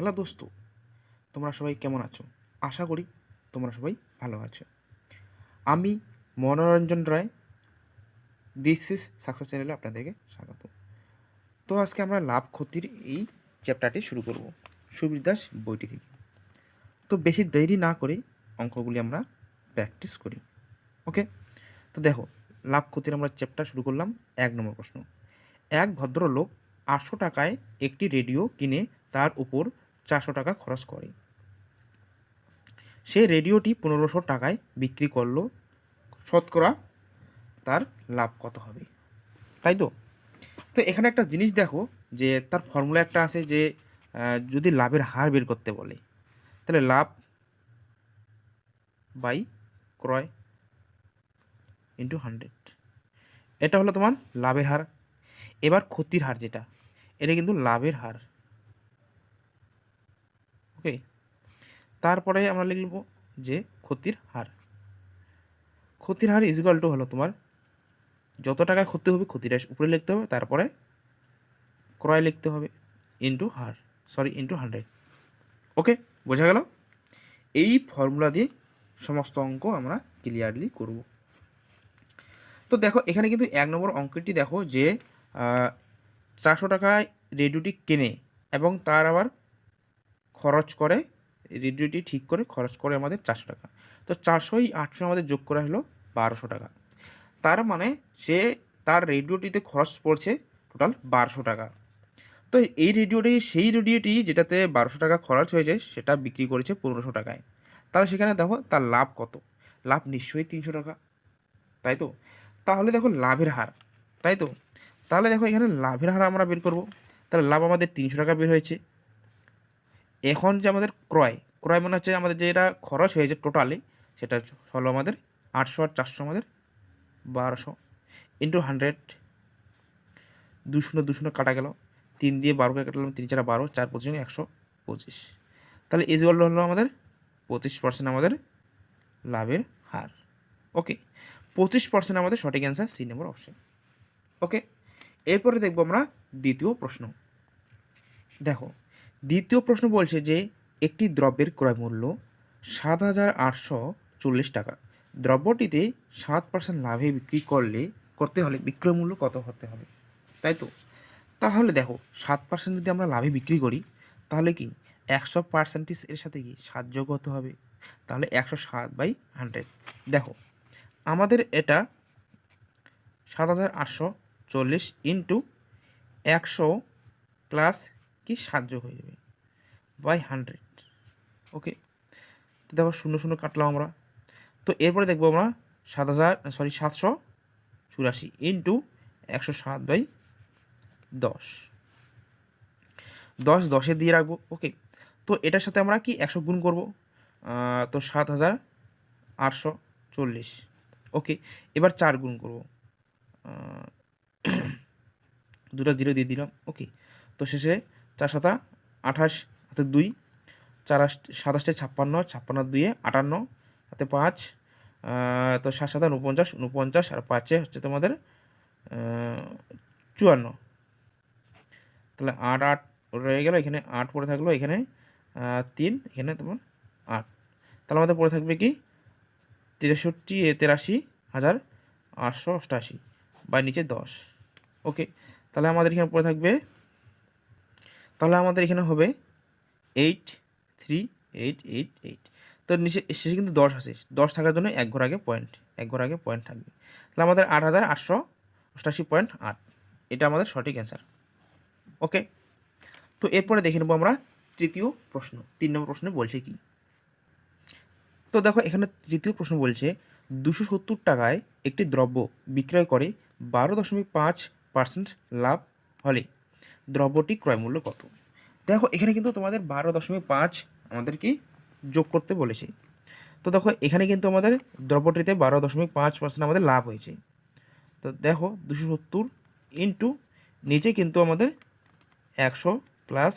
Hello দোস্ত, তোমরা সবাই কেমন আছো? আশা করি তোমরা সবাই ভালো আছো। আমি মনোরঞ্জন রায় দিস ইস সাকসেস চ্যানেলে আপনাদেরকে স্বাগত। তো আজকে আমরা লাভ ক্ষতির এই চ্যাপ্টারটি শুরু করব, সুবীর দাস বইটি থেকে। তো বেশি দেরি না করে অঙ্কগুলি আমরা প্র্যাকটিস করি ওকে তো দেখো, লাভ ক্ষতির আমরা চ্যাপ্টার শুরু করলাম, এক নম্বর প্রশ্ন। এক ভদ্রলোক আটশো টাকায় একটি রেডিও কিনে তার উপর চারশো টাকা খরচ করে। সে রেডিওটি পনেরোশো টাকায় বিক্রি করল। শতকরা তার লাভ কত হবে? তাই তো? তো এখানে একটা জিনিস দেখো যে তার ফর্মুলা একটা আছে যে যদি লাভের হার বের করতে বলে, তাহলে লাভ বাই ক্রয় ইন্টু হান্ড্রেড। এটা হলো তোমার লাভের হার। এবার ক্ষতির হার যেটা, এটা কিন্তু লাভের হার। ওকে তারপরে আমরা লিখব যে ক্ষতির হার। ক্ষতির হার ইজিকাল টু হলো তোমার যত টাকা ক্ষতি হবে ক্ষতিটা উপরে লিখতে হবে, তারপরে ক্রয় লিখতে হবে ইন্টু হার। সরি ইন্টু হান্ড্রেড ওকে বোঝা গেল? এই ফর্মুলা দিয়ে সমস্ত অঙ্ক আমরা ক্লিয়ারলি করব। তো দেখো, এখানে কিন্তু এক নম্বর অঙ্কটি দেখো যে চারশো টাকায় রেডিওটি কেনে এবং তার আবার খরচ করে, রেডিওটি ঠিক করে খরচ করে আমাদের চারশো টাকা। তো চারশোই আটশো আমাদের যোগ করা হলো বারোশো টাকা। তার মানে সে তার রেডিওটিতে খরচ পড়ছে টোটাল বারোশো টাকা। তো এই রেডিওটি, সেই রেডিওটি যেটাতে বারোশো টাকা খরচ হয়েছে, সেটা বিক্রি করেছে পনেরোশো টাকায়। তাহলে সেখানে দেখো তার লাভ কত? লাভ নিশ্চয়ই তিনশো টাকা। তাই তো? তাহলে দেখো লাভের হার। তাই তো? তাহলে দেখো এখানে লাভের হার আমরা বের করব। তাহলে লাভ আমাদের তিনশো টাকা বের হয়েছে। এখন যে আমাদের ক্রয় ক্রয় মানে হচ্ছে আমাদের যেটা খরচ হয়েছে টোটালি সেটা হলো আমাদের আটশো আর চারশো আমাদের বারোশো ইন্টু হান্ড্রেড দুশো দুশো কাটা গেল। তিন দিয়ে বারোকে কাটলাম, তিন চারা বারো, চার পঁচিশ, একশো পঁচিশ। তাহলে ইজুয়াল হলো আমাদের পঁচিশ পার্সেন্ট আমাদের লাভের হার। ওকে পঁচিশ পার্সেন্ট আমাদের সঠিক answer C number option okay এরপরে দেখব আমরা দ্বিতীয় প্রশ্ন। দেখো দ্বিতীয় প্রশ্ন বলছে যে একটি দ্রব্যের ক্রয় মূল্য সাত হাজার আটশো চল্লিশ টাকা। দ্রব্যটিতে সাত পার্সেন্ট লাভে বিক্রি করলে করতে হলে বিক্রয় মূল্য কত হতে হবে? তাই তো? তাহলে দেখো, সাত পার্সেন্ট যদি আমরা লাভে বিক্রি করি, তাহলে কি একশো পার্সেন্টেজ এর সাথে কি সাত যোগ হতে হবে? তাহলে একশো সাত বাই হান্ড্রেড দেখো, আমাদের এটা সাত হাজার আটশো চল্লিশ ইন্টু একশো প্লাস কি সাহায্য হয়ে যাবে? বাই হান্ড্রেড ওকে তো দেখো শূন্য শূন্য কাটলাম আমরা। তো এরপরে দেখব আমরা সাত হাজার সরি সাতশো চুরাশি ইন্টু একশো সাত বাই দশ। দশ দশে দিয়ে রাখব ওকে তো এটার সাথে আমরা কি একশো গুণ করব? তো সাত হাজার আটশো চল্লিশ ওকে এবার চার গুণ করব। দুটো জিরো দিয়ে দিলাম ওকে তো শেষে চার সাতা, আঠাশ হাতে দুই, চার সাতাশটে ছাপ্পান্ন ছাপ্পান্ন দুইয়ে আটান্ন হাতে পাঁচ তো সাত সাতা উনপঞ্চাশ উনপঞ্চাশ আর পাঁচে হচ্ছে তোমাদের চুয়ান্ন। তাহলে আট আট রয়ে গেল, এখানে আট পড়ে থাকল, এখানে তিন, এখানে তোমার আট। তাহলে আমাদের পড়ে থাকবে কি? তেষট্টি তেরাশি হাজার আটশো অষ্টাশি বা নিচে দশ। ওকে, তাহলে আমাদের এখানে পড়ে থাকবে তাহলে আমাদের এখানে হবে eight three eight eight eight তো নিচে শেষে কিন্তু দশ আছে। দশ থাকার জন্য এক ঘর আগে পয়েন্ট এক ঘর আগে পয়েন্ট থাকবে। তাহলে আমাদের আট হাজার আটশো অষ্টাশি পয়েন্ট আট। এটা আমাদের সঠিক অ্যান্সার ওকে? তো এরপরে দেখে নেব আমরা তৃতীয় প্রশ্ন। তিন নম্বর প্রশ্নে বলছে কি? তো দেখো, এখানে তৃতীয় প্রশ্ন বলছে, দুশো সত্তর টাকায় একটি দ্রব্য বিক্রয় করে বারো দশমিক পাঁচ পার্সেন্ট লাভ হলে দ্রব্যটি ক্রয় মূল্য কত? দেখো, এখানে কিন্তু তোমাদের বারো দশমিক পাঁচ আমাদেরকে যোগ করতে বলেছে। তো দেখো, এখানে কিন্তু আমাদের দ্রব্যটিতে বারো দশমিক পাঁচ পার্সেন্ট আমাদের লাভ হয়েছে। তো দেখো, দুশো সত্তর ইন্টু নিচে কিন্তু আমাদের একশো প্লাস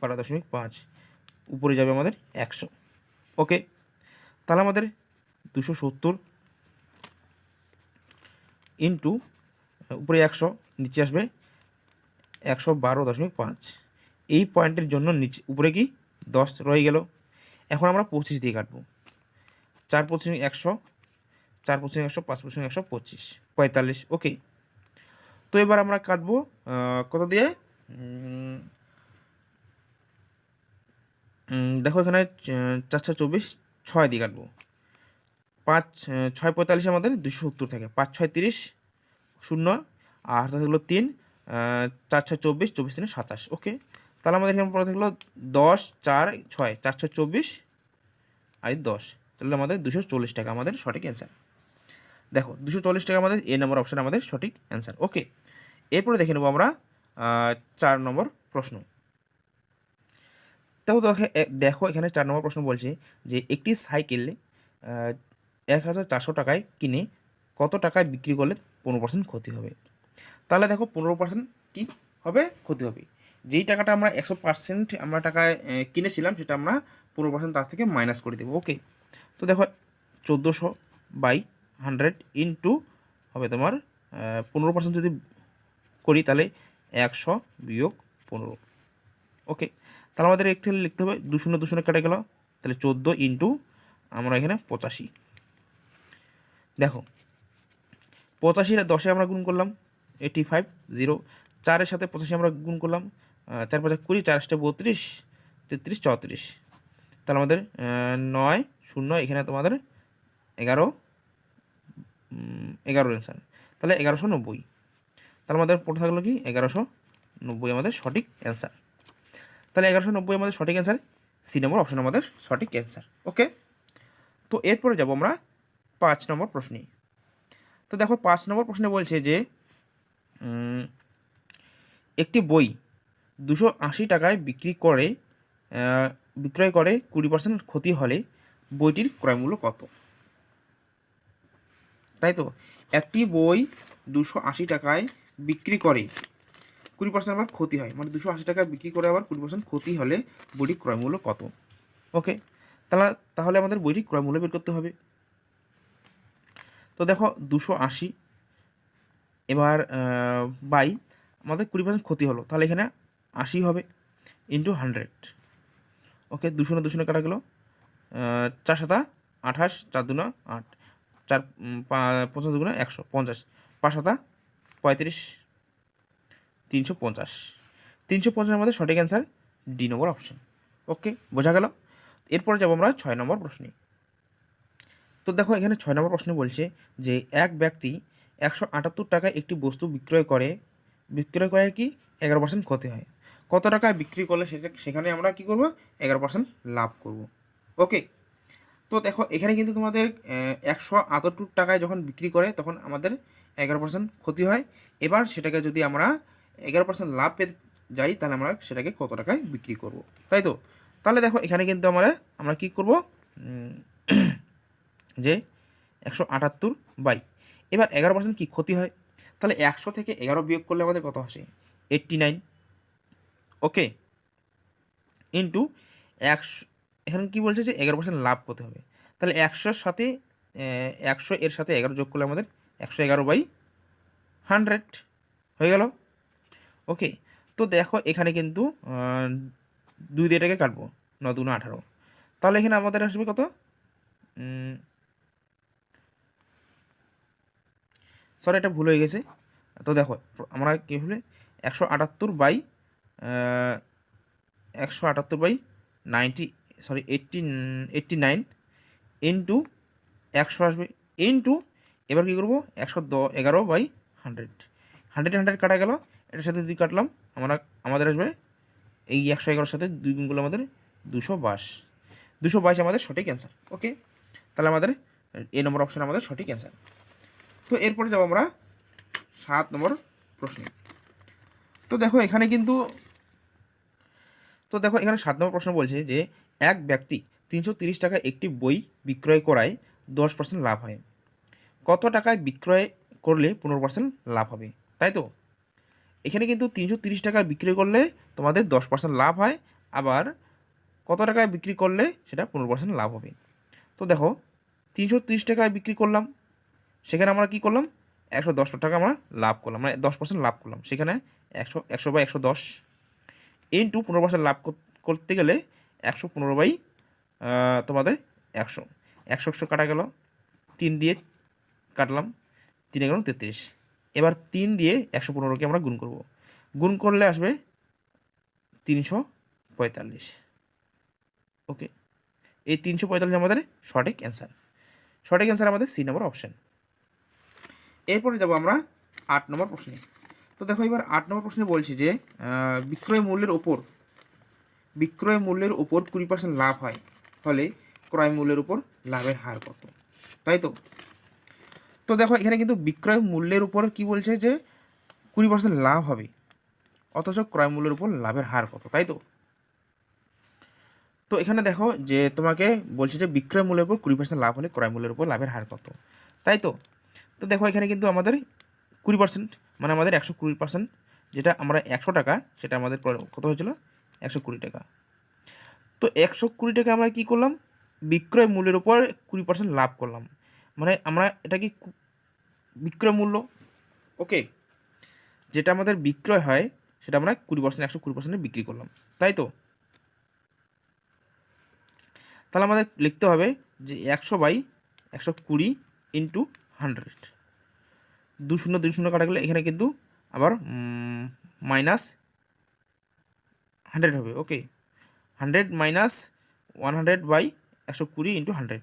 বারো দশমিক পাঁচ, উপরে যাবে আমাদের একশো। ওকে? তাহলে আমাদের দুশো সত্তর ইন্টু উপরে একশো, নিচে আসবে একশো বারো দশমিক পাঁচ। এই পয়েন্টের জন্য নিচে উপরে কি? দশ রয়ে গেল। এখন আমরা পঁচিশ দিয়ে কাটবো। চার পঁচিশ একশো, চার পঁচিশ একশো, পাঁচ পঁচিশ একশো পঁচিশ, পঁয়তাল্লিশ, ওকে। তো এবার আমরা কাটবো কত দিয়ে? দেখো এখানে চারশো চব্বিশ, ছয় দিয়ে কাটবো। পাঁচ ছয় পঁয়তাল্লিশ আমাদের দুশো সত্তর থাকে। পাঁচ, ছয়, তিরিশ, শূন্য, আর থাকল তিন চার ছয় চব্বিশ চব্বিশ তিনে সাতাশ, ওকে। তাহলে আমাদের এখানে পরে থাকল দশ, চার, ছয়, চারশো চব্বিশ আর দশ। তাহলে আমাদের দুশো চল্লিশ টাকা আমাদের সঠিক অ্যান্সার দেখো, দুশো চল্লিশ টাকা আমাদের এ নম্বর অপশান আমাদের সঠিক অ্যান্সার ওকে এরপরে দেখে নেব আমরা চার নম্বর প্রশ্ন। এ- দেখো, এখানে চার নম্বর প্রশ্ন বলছে যে একটি সাইকেল এক হাজার চারশো টাকায় কিনে কত টাকায় বিক্রি করলে পনেরো পার্সেন্ট ক্ষতি হবে? তাহলে দেখো, পনেরো পার্সেন্ট কী হবে? ক্ষতি হবে। যেই টাকাটা আমরা একশো পার্সেন্ট আমরা টাকায় কিনেছিলাম সেটা আমরা পনেরো পার্সেন্ট তার থেকে মাইনাস করে দেবো ওকে তো দেখো, চোদ্দোশো বাই হান্ড্রেড ইন্টু হবে তোমার পনেরো পার্সেন্ট যদি করি তাহলে একশো বিয়োগ পনেরো ওকে তাহলে আমাদের একটু লিখতে হবে দু শূন্য দু শূন্য কেটে গেল, তাহলে চোদ্দ ইন্টু আমরা এখানে পঁচাশি। দেখো পঁচাশি দশে আমরা গুণ করলাম এইটি ফাইভ জিরো চারের সাথে পঁচাশি আমরা গুণ করলাম চার পাঁচা কুড়ি চার বত্রিশ, তেত্রিশ, চৌত্রিশ। তাহলে আমাদের নয়, শূন্য, এখানে তোমাদের এগারো এগারো অ্যান্সার তাহলে এগারোশো নব্বই। তাহলে আমাদের পড়ে থাকল কি? এগারোশো নব্বই আমাদের সঠিক অ্যান্সার তাহলে এগারোশো নব্বই আমাদের সঠিক অ্যান্সার সি নম্বর, অপশন আমাদের সঠিক অ্যান্সার ওকে তো এরপরে যাব আমরা পাঁচ নম্বর প্রশ্নে। তো দেখো, পাঁচ নম্বর প্রশ্নে বলছে যে একটি বই দুশো আশি টাকায় বিক্রি করে বিক্রয় করে কুড়ি পার্সেন্ট ক্ষতি হলে বইটির ক্রয়মূল্য কত? তাই তো? একটি বই দুশো আশি টাকায় বিক্রি করে কুড়ি পার্সেন্ট আবার ক্ষতি হয়। মানে দুশো আশি টাকায় বিক্রি করে আবার কুড়ি পার্সেন্ট ক্ষতি হলে বইটির ক্রয়মূল্য কত? ওকে তাহলে তাহলে আমাদের বইটির ক্রয়মূল্য বের করতে হবে। তো দেখো, দুশো আশি, এবার বাই, আমাদের কুড়ি পার্সেন্ট ক্ষতি হলো। তাহলে এখানে আশি হবে ইন্টু হান্ড্রেড ওকে দুশো না দুশো না কাটা গেলো। চার সাতা, আঠাশ, চার দুনা, আট। চার পঞ্চাশ দুগুণা একশো, পঞ্চাশ। পাঁচ সাতা, পঁয়ত্রিশ, তিনশো পঞ্চাশ। তিনশো পঞ্চাশের মধ্যে সঠিক answer D number option okay বোঝা গেল? এরপরে যাব আমরা ছয় নম্বর প্রশ্নে। তো দেখো, এখানে ছয় নম্বর প্রশ্নে বলছে যে, এক ব্যক্তি একশো আটাত্তর টাকায় একটি বস্তু বিক্রয় করে বিক্রয় করে কি? এগারো পার্সেন্ট ক্ষতি হয়। কত টাকায় বিক্রি করলে সেটা সেখানে আমরা কি করব? এগারো পার্সেন্ট লাভ করব। ওকে তো দেখো, এখানে কিন্তু তোমাদের একশো আটাত্তর টাকায় যখন বিক্রি করে, তখন আমাদের এগারো পার্সেন্ট ক্ষতি হয়। এবার সেটাকে যদি আমরা এগারো পার্সেন্ট লাভ পেতে যাই, তাহলে আমরা সেটাকে কত টাকায় বিক্রি করব? তাই তো? তাহলে দেখো, এখানে কিন্তু আমরা আমরা কি করব? যে একশো আটাত্তর বাই। এবার এগারো পার্সেন্ট কী ক্ষতি হয়? তাহলে একশো থেকে এগারো বিয়োগ করলে আমাদের কত আসে? Eighty nine. ওকে ইন্টু একশো, এখানে কী বলছে যে এগারো পার্সেন্ট লাভ করতে হবে। তাহলে একশোর সাথে একশো এর সাথে এগারো যোগ করলে আমাদের একশো এগারো বাই হান্ড্রেড হয়ে গেল। ওকে, তো দেখো এখানে কিন্তু দুই দিয়ে এটাকে কাটবো, ন দুগুণ আঠারো। তাহলে এখানে আমাদের আসবে কত? সরি এটা ভুল হয়ে গেছে। তো দেখো, আমরা কী হলে একশো আটাত্তর বাই একশো আটাত্তর by ninety sorry eighty eighty nine into একশো আসবে ইন্টু এবার কী করব? একশো দ, এগারো বাই হান্ড্রেড হান্ড্রেড হান্ড্রেড কাটা গেল, এটার সাথে দুই কাটলাম, আমরা, আমাদের আসবে এই একশো এগারোর সাথে দুই গুণগুলো আমাদের দুশো বাইশ। দুশো বাইশ আমাদের সঠিক অ্যান্সার ওকে তাহলে আমাদের এ নম্বর অপশান আমাদের সঠিক অ্যান্সার তো এরপরে যাব আমরা সাত নম্বর প্রশ্নে। তো দেখো, এখানে কিন্তু তো দেখো, এখানে সাত নম্বর প্রশ্ন বলছে যে, এক ব্যক্তি তিনশো তিরিশ টাকা একটি বই বিক্রয় করায় দশ পার্সেন্ট লাভ হয়। কত টাকায় বিক্রয় করলে পনেরো পার্সেন্ট লাভ হবে? তাই তো? এখানে কিন্তু তিনশো তিরিশ টাকায় বিক্রি করলে তোমাদের দশ পার্সেন্ট লাভ হয়, আবার কত টাকায় বিক্রি করলে সেটা পনেরো পার্সেন্ট লাভ হবে। তো দেখো, তিনশো তিরিশ টাকায় বিক্রি করলাম, সেখানে আমরা কি করলাম? একশো দশ টাকা আমরা লাভ করলাম মানে দশ পার্সেন্ট লাভ করলাম। সেখানে একশো একশো বা একশো দশ ইন্টু পনেরো পার্সেন্ট লাভ কর- করতে গেলে একশো পনেরো বাই তোমাদের একশো। একশো একশো কাটা গেল, তিন দিয়ে কাটলাম, তিন এগারো তেত্রিশ। এবার তিন দিয়ে একশো পনেরোকে আমরা গুণ করব। গুণ করলে আসবে তিনশো পঁয়তাল্লিশ। ওকে? এই তিনশো পঁয়তাল্লিশ আমাদের সঠিক অ্যান্সার। সঠিক অ্যান্সার আমাদের সি নম্বর অপশান। এরপরে যাব আমরা আট নম্বর প্রশ্নে। তো দেখো এবার আট নম্বর প্রশ্নে বলছি যে বিক্রয় মূল্যের ওপর, বিক্রয় মূল্যের উপর কুড়ি পার্সেন্ট লাভ হয়, ফলে ক্রয় মূল্যের উপর লাভের হার কত? তাই তো? তো দেখো এখানে কিন্তু বিক্রয় মূল্যের উপর কি বলছে যে, কুড়ি পার্সেন্ট লাভ হবে, অথচ ক্রয় মূল্যের উপর লাভের হার কত, তাই তো? তো এখানে দেখো যে, তোমাকে বলছে যে বিক্রয় মূল্যের উপর কুড়ি পার্সেন্ট লাভ হলে ক্রয় মূল্যের উপর লাভের হার কত, তাই তো? তো দেখো এখানে কিন্তু আমাদের কুড়ি পার্সেন্ট মানে আমাদের একশো কুড়ি পার্সেন্ট যেটা আমরা একশো টাকা, সেটা আমাদের কত হয়েছিল? একশো কুড়ি টাকা। তো একশো কুড়ি টাকা আমরা কী করলাম? বিক্রয় মূল্যের উপর কুড়ি পার্সেন্ট লাভ করলাম। মানে আমরা এটা কি বিক্রয় মূল্য? ওকে। যেটা আমাদের বিক্রয় হয়, সেটা আমরা কুড়ি পার্সেন্ট একশো কুড়ি পার্সেন্টে বিক্রি করলাম। তাই তো? তাহলে আমাদের লিখতে হবে যে একশো বাই একশো কুড়ি ইন্টু হান্ড্রেড। দু শূন্য দুই শূন্য কাটা গেলে এখানে কিন্তু আবার মাইনাস হান্ড্রেড হবে okay hundred minus one hundred by একশো কুড়ি ইন্টু হান্ড্রেড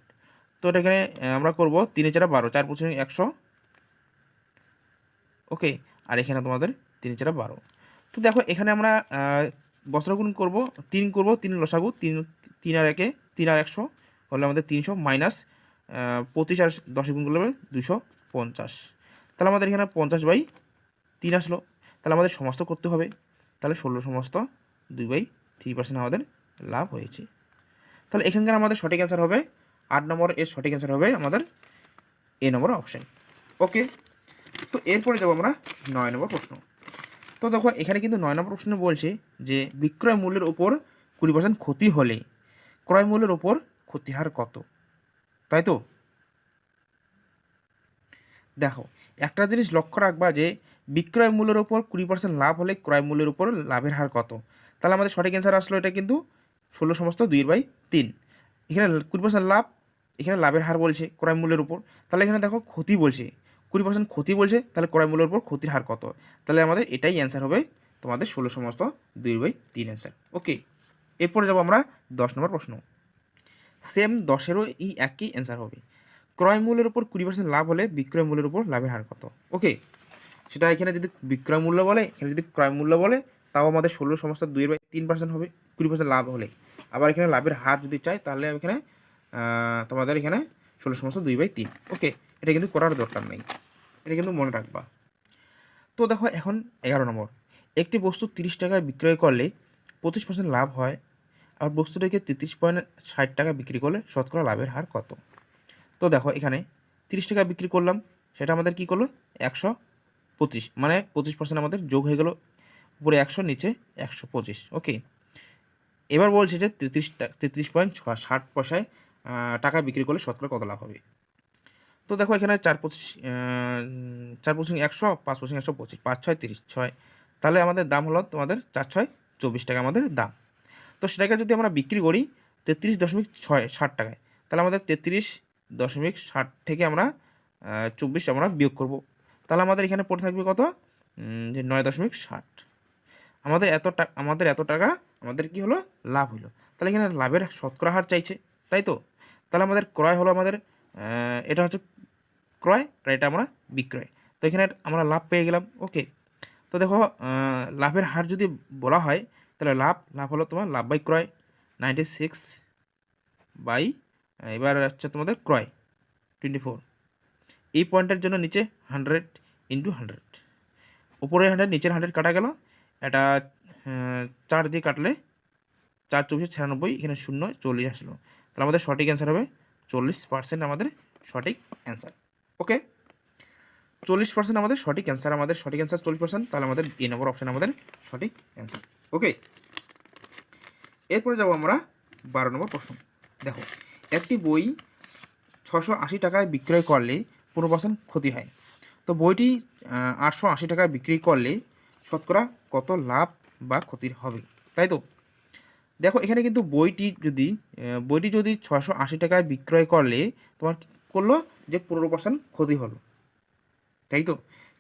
তো এটা এখানে আমরা করব তিনে চারা বারো, চার পঁচিশ একশো ওকে আর এখানে তোমাদের তিন চারা বারো। তো দেখো, এখানে আমরা বস্ত্রগুণ করব, তিন করব, তিন লসাগু, তিন তিন আর একে, তিন আর একশো, হলে আমাদের তিনশো মাইনাস পঁচিশ আর দশে গুণ করলে দুশো পঞ্চাশ। তাহলে আমাদের এখানে পঞ্চাশ বাই তিন আসলো। তাহলে আমাদের সমস্ত করতে হবে। তাহলে ষোলো সমস্ত দুই বাই থ্রি পার্সেন্ট আমাদের লাভ হয়েছে। তাহলে এখানকার আমাদের সঠিক অ্যান্সার হবে, আট নম্বর এর সঠিক অ্যান্সার হবে আমাদের এ নম্বর অপশান ওকে তো এরপরে যাব আমরা নয় নম্বর প্রশ্ন। তো দেখো, এখানে কিন্তু নয় নম্বর প্রশ্ন বলছে যে বিক্রয় মূল্যের ওপর কুড়ি পার্সেন্ট ক্ষতি হলে ক্রয় মূল্যের ওপর ক্ষতির হার কত? তাই তো? দেখো একটা জিনিস লক্ষ্য রাখবা যে বিক্রয় মূল্যের ওপর কুড়ি পার্সেন্ট লাভ হলে ক্রয় মূল্যের উপর লাভের হার কত? তাহলে আমাদের সঠিক অ্যান্সার আসলো এটা কিন্তু ষোলো সমস্ত দুই বাই তিন। এখানে কুড়ি পার্সেন্ট লাভ, এখানে লাভের হার বলছে ক্রয় মূল্যের উপর। তাহলে এখানে দেখো ক্ষতি বলছে। কুড়ি পার্সেন্ট ক্ষতি বলছে, তাহলে ক্রয় মূল্যের উপর ক্ষতির হার কত? তাহলে আমাদের এটাই অ্যান্সার হবে তোমাদের ষোলো সমস্ত দুই বাই তিন অ্যান্সার ওকে এরপরে যাব আমরা দশ নম্বর প্রশ্ন। সেম দশেরও এই একই অ্যান্সার হবে। ক্রয় মূল্যের উপর কুড়ি পার্সেন্ট লাভ হলে বিক্রয় মূল্যের উপর লাভের হার কত? ওকে সেটা এখানে যদি বিক্রয় মূল্য বলে, এখানে যদি ক্রয় মূল্য বলে, তাও আমাদের ষোলো সমস্ত দুই বাই তিন পার্সেন্ট হবে, কুড়ি পার্সেন্ট লাভ হলে। আবার এখানে লাভের হার যদি চাই, তাহলে এখানে তোমাদের এখানে ষোলো সমস্ত দুই বাই তিন। ওকে এটা কিন্তু করার দরকার নেই। এটা কিন্তু মনে রাখবা। তো দেখো এখন এগারো নম্বর। একটি বস্তু তিরিশ টাকায় বিক্রয় করলে পঁচিশ পার্সেন্ট লাভ হয়, আর বস্তুটাকে তেত্রিশ পয়েন্ট ষাট টাকা বিক্রি করলে শতকরা লাভের হার কত? তো দেখো এখানে তিরিশ টাকা বিক্রি করলাম, সেটা আমাদের কি করল? একশো পঁচিশ মানে পঁচিশ পার্সেন্ট আমাদের যোগ হয়ে গেল, উপরে একশো, নিচে একশো পঁচিশ ওকে এবার বলছে যে তেত্রিশ তেত্রিশ পয়েন্ট ষাট পয়সায় টাকা বিক্রি করলে শতকরা কত লাভ হবে? তো দেখো এখানে চার পঁচিশ চার পঁচিশ একশো, পাঁচ পঁচিশ একশো পঁচিশ, পাঁচ ছয় তিরিশ, ছয়। তাহলে আমাদের দাম হলো তোমাদের চার ছয় চব্বিশ টাকা আমাদের দাম। তো সেটাকে যদি আমরা বিক্রি করি তেত্রিশ দশমিক ছয়, ষাট টাকায়, তাহলে আমাদের তেত্রিশ দশমিক ষাট থেকে আমরা চব্বিশ আমরা বিয়োগ করব। তাহলে আমাদের এখানে পড়ে থাকবে কত? যে নয় দশমিক ষাট। আমাদের এত টাকা আমাদের এত টাকা আমাদের কি হলো? লাভ হলো। তাহলে এখানে লাভের শতকরা হার চাইছে, তাই তো? তাহলে আমাদের ক্রয় হলো আমাদের এটা হচ্ছে ক্রয় আর এটা আমরা বিক্রয়। তো এখানে আমরা লাভ পেয়ে গেলাম, ওকে। তো দেখো লাভের হার যদি বলা হয়, তাহলে লাভ লাভ হলো তোমার লাভ বাই ক্রয়, নাইনটি সিক্স বাই এবার হচ্ছে তোমাদের ক্রয় টোয়েন্টি ফোর এই পয়েন্টের জন্য নিচে হান্ড্রেড ইন্টু হান্ড্রেড উপরে হান্ড্রেড নিচের হান্ড্রেড কাটা গেল। এটা চার দিয়ে কাটলে চার চব্বিশ ছিয়ানব্বই, এখানে শূন্য, চল্লিশ আসলো। তাহলে আমাদের সঠিক অ্যান্সার হবে চল্লিশ পার্সেন্ট আমাদের সঠিক অ্যান্সার ওকে চল্লিশ পার্সেন্ট আমাদের সঠিক অ্যান্সার আমাদের সঠিক অ্যান্সার চল্লিশ পার্সেন্ট তাহলে আমাদের এ নম্বর অপশান আমাদের সঠিক অ্যান্সার ওকে এরপরে যাব আমরা বারো নম্বর প্রশ্ন। দেখো একটি বই ছশো আশি টাকায় বিক্রয় করলে পনেরো পার্সেন্ট ক্ষতি হয়। তো বইটি আটশো আশি টাকায় বিক্রি করলে শতকরা কত লাভ বা ক্ষতির হবে? তাই তো? দেখো, এখানে কিন্তু বইটি যদি বইটি যদি ছশো আশি টাকায় বিক্রয় করলে তোমার করল? যে পনেরো পার্সেন্ট ক্ষতি হলো। তাই তো?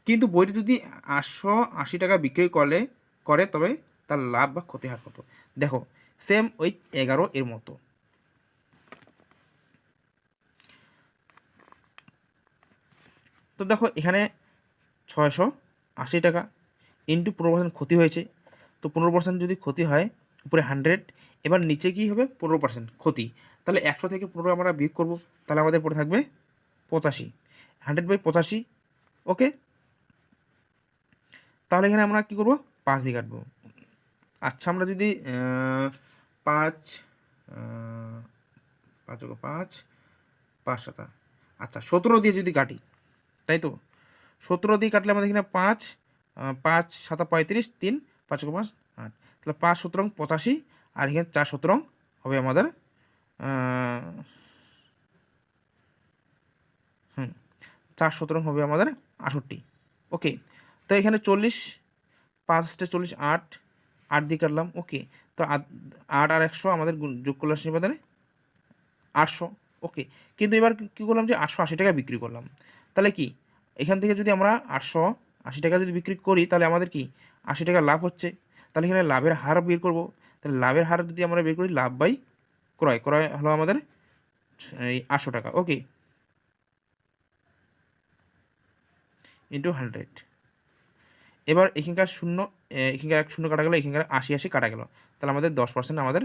কিন্তু বইটি যদি আটশো আশি টাকা বিক্রি করলে, করে তবে তার লাভ বা ক্ষতি হার কত? দেখো সেম ওই এগারো এর মতো। তো দেখো, এখানে ছয়শো আশি টাকা ইন্টু পনেরো পার্সেন্ট ক্ষতি হয়েছে। তো পনেরো পার্সেন্ট যদি ক্ষতি হয়, উপরে হান্ড্রেড এবার নিচে কী হবে? পনেরো পার্সেন্ট ক্ষতি। তাহলে একশো থেকে পনেরো আমরা বিয়োগ করব, তাহলে আমাদের পড়ে থাকবে পঁচাশি। হান্ড্রেড বাই পঁচাশি ওকে তাহলে এখানে আমরা কী করব? পাঁচ দিয়ে কাটবো। আচ্ছা আমরা যদি পাঁচ পাঁচ পাঁচ পাঁচ সাতা। আচ্ছা সতেরো দিয়ে যদি কাটি তাই তো? সতেরো দিয়ে কাটলে আমাদের এখানে পাঁচ পাঁচ, সাতা, পঁয়ত্রিশ, তিন, পাঁচ পাঁচ, আট। তাহলে পাঁচ সতেরং, পঁচাশি, আর এখানে চার সতেরং হবে আমাদের হুম, চার সতেরং হবে আমাদের আষট্টি ওকে, তো এখানে চল্লিশ পাঁচটা চল্লিশ, আট আট দিয়ে কাটলাম, ওকে, তো আট- আর একশো আমাদের যোগ করলে আসছে এবারে আটশো, ওকে, কিন্তু এবার কী করলাম যে আটশো আশি টাকা বিক্রি করলাম। তাহলে কি? এখান থেকে যদি আমরা আটশো আশি টাকা যদি বিক্রি করি, তাহলে আমাদের কি? আশি টাকা লাভ হচ্ছে। তাহলে এখানে লাভের হার বের করব। তাহলে লাভের হার যদি আমরা বের করি, লাভ বাই ক্রয়। ক্রয় হলো আমাদের এই আটশো টাকা। ওকে। ইন্টু হান্ড্রেড এবার এখানকার শূন্য এখানকার এক শূন্য কাটা গেলো, এখানকার আশি আশি কাটা গেলো। তাহলে আমাদের দশ পার্সেন্ট আমাদের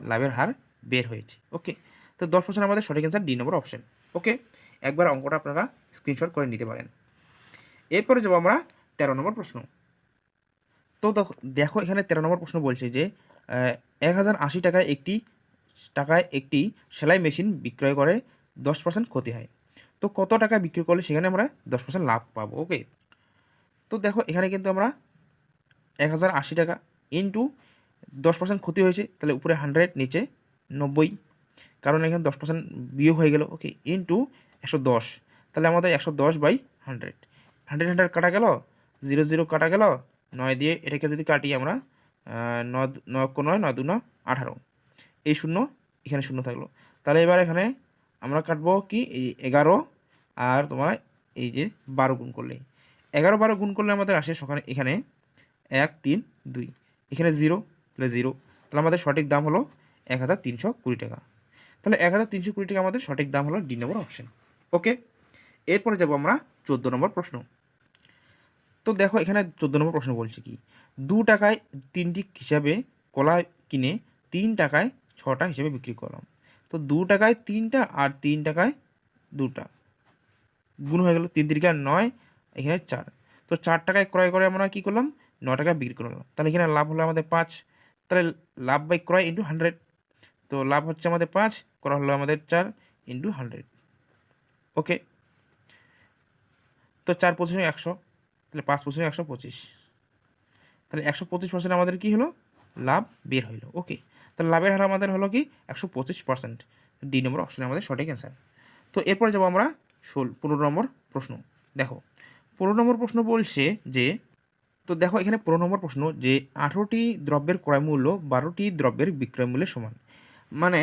লাভের হার বের হয়েছে। ওকে। তো দশ পার্সেন্ট আমাদের সঠিক answer D number option okay. একবার অঙ্কটা আপনারা স্ক্রিনশট করে নিতে পারেন। এরপরে যাব আমরা তেরো নম্বর প্রশ্ন। তো দেখো- এখানে তেরো নম্বর প্রশ্ন বলছে যে এক হাজার আশি টাকায় একটি টাকায় একটি সেলাই মেশিন বিক্রয় করে দশ পার্সেন্ট ক্ষতি হয়। তো কত টাকা বিক্রি করলে সেখানে আমরা দশ পার্সেন্ট লাভ পাবো ওকে তো দেখো এখানে কিন্তু আমরা এক হাজার আশি টাকা ইন্টু দশ পার্সেন্ট ক্ষতি হয়েছে, তাহলে উপরে হান্ড্রেড নিচে নব্বই। কারণ এখানে দশ পার্সেন্ট বিয়োগ হয়ে গেল ওকে ইন্টু একশো দশ। তাহলে আমাদের একশো দশ বাই হান্ড্রেড। হান্ড্রেড হান্ড্রেড কাটা গেল, জিরো জিরো কাটা গেল, নয় দিয়ে এটাকে যদি কাটি আমরা নয় নয় নয় দু নয় আঠারো। এই শূন্য এখানে শূন্য থাকল। তাহলে এবার এখানে আমরা কাটবো কি? এই এগারো আর তোমার এই যে বারো গুণ করলে। এগারো বারো গুণ করলে আমাদের আসে সকালে এখানে এক, তিন, দুই। এখানে জিরো তাহলে জিরো। তাহলে আমাদের সঠিক দাম হলো এক হাজার তিনশো কুড়ি টাকা। তাহলে এক হাজার তিনশো কুড়ি টাকা আমাদের সঠিক দাম হলো ডি নম্বর অপশন। ওকে? এরপরে যাব আমরা চোদ্দ নম্বর প্রশ্ন। তো দেখো, এখানে চোদ্দ নম্বর প্রশ্ন বলছে কি, দু টাকায় তিনটি হিসাবে কলা কিনে তিন টাকায় ছটা হিসেবে বিক্রি করলাম। তো দু টাকায় তিনটা আর তিন টাকায় দুটা। গুণ হয়ে গেল তিন তিরিকা নয়, এখানে চার। তো চার টাকায় ক্রয় করে আমরা কী করলাম? ন টাকায় বিক্রি করলাম। তাহলে এখানে লাভ হলো আমাদের পাঁচ। তাহলে লাভ বাই ক্রয় ইন্টু হান্ড্রেড তো লাভ হচ্ছে আমাদের পাঁচ, ক্রয় হলো আমাদের চার ইন্টু হান্ড্রেড ওকে তো চার পঁচিশ একশো, তাহলে পাঁচ পঁচিশ একশো পঁচিশ। তাহলে একশো পঁচিশ পার্সেন্ট আমাদের কী হলো? লাভ বের হইল। ওকে তাহলে লাভের হার আমাদের হলো কি? একশো পঁচিশ পার্সেন্ট ডি নম্বর অপশনে আমাদের সঠিক অ্যান্সার তো এরপরে যাব আমরা ষোল, পনেরো নম্বর প্রশ্ন। দেখো, পনেরো নম্বর প্রশ্ন বলছে যে, তো দেখো এখানে পনেরো নম্বর প্রশ্ন যে আঠেরোটি দ্রব্যের ক্রয় মূল্য বারোটি দ্রব্যের বিক্রয় মূল্যের সমান। মানে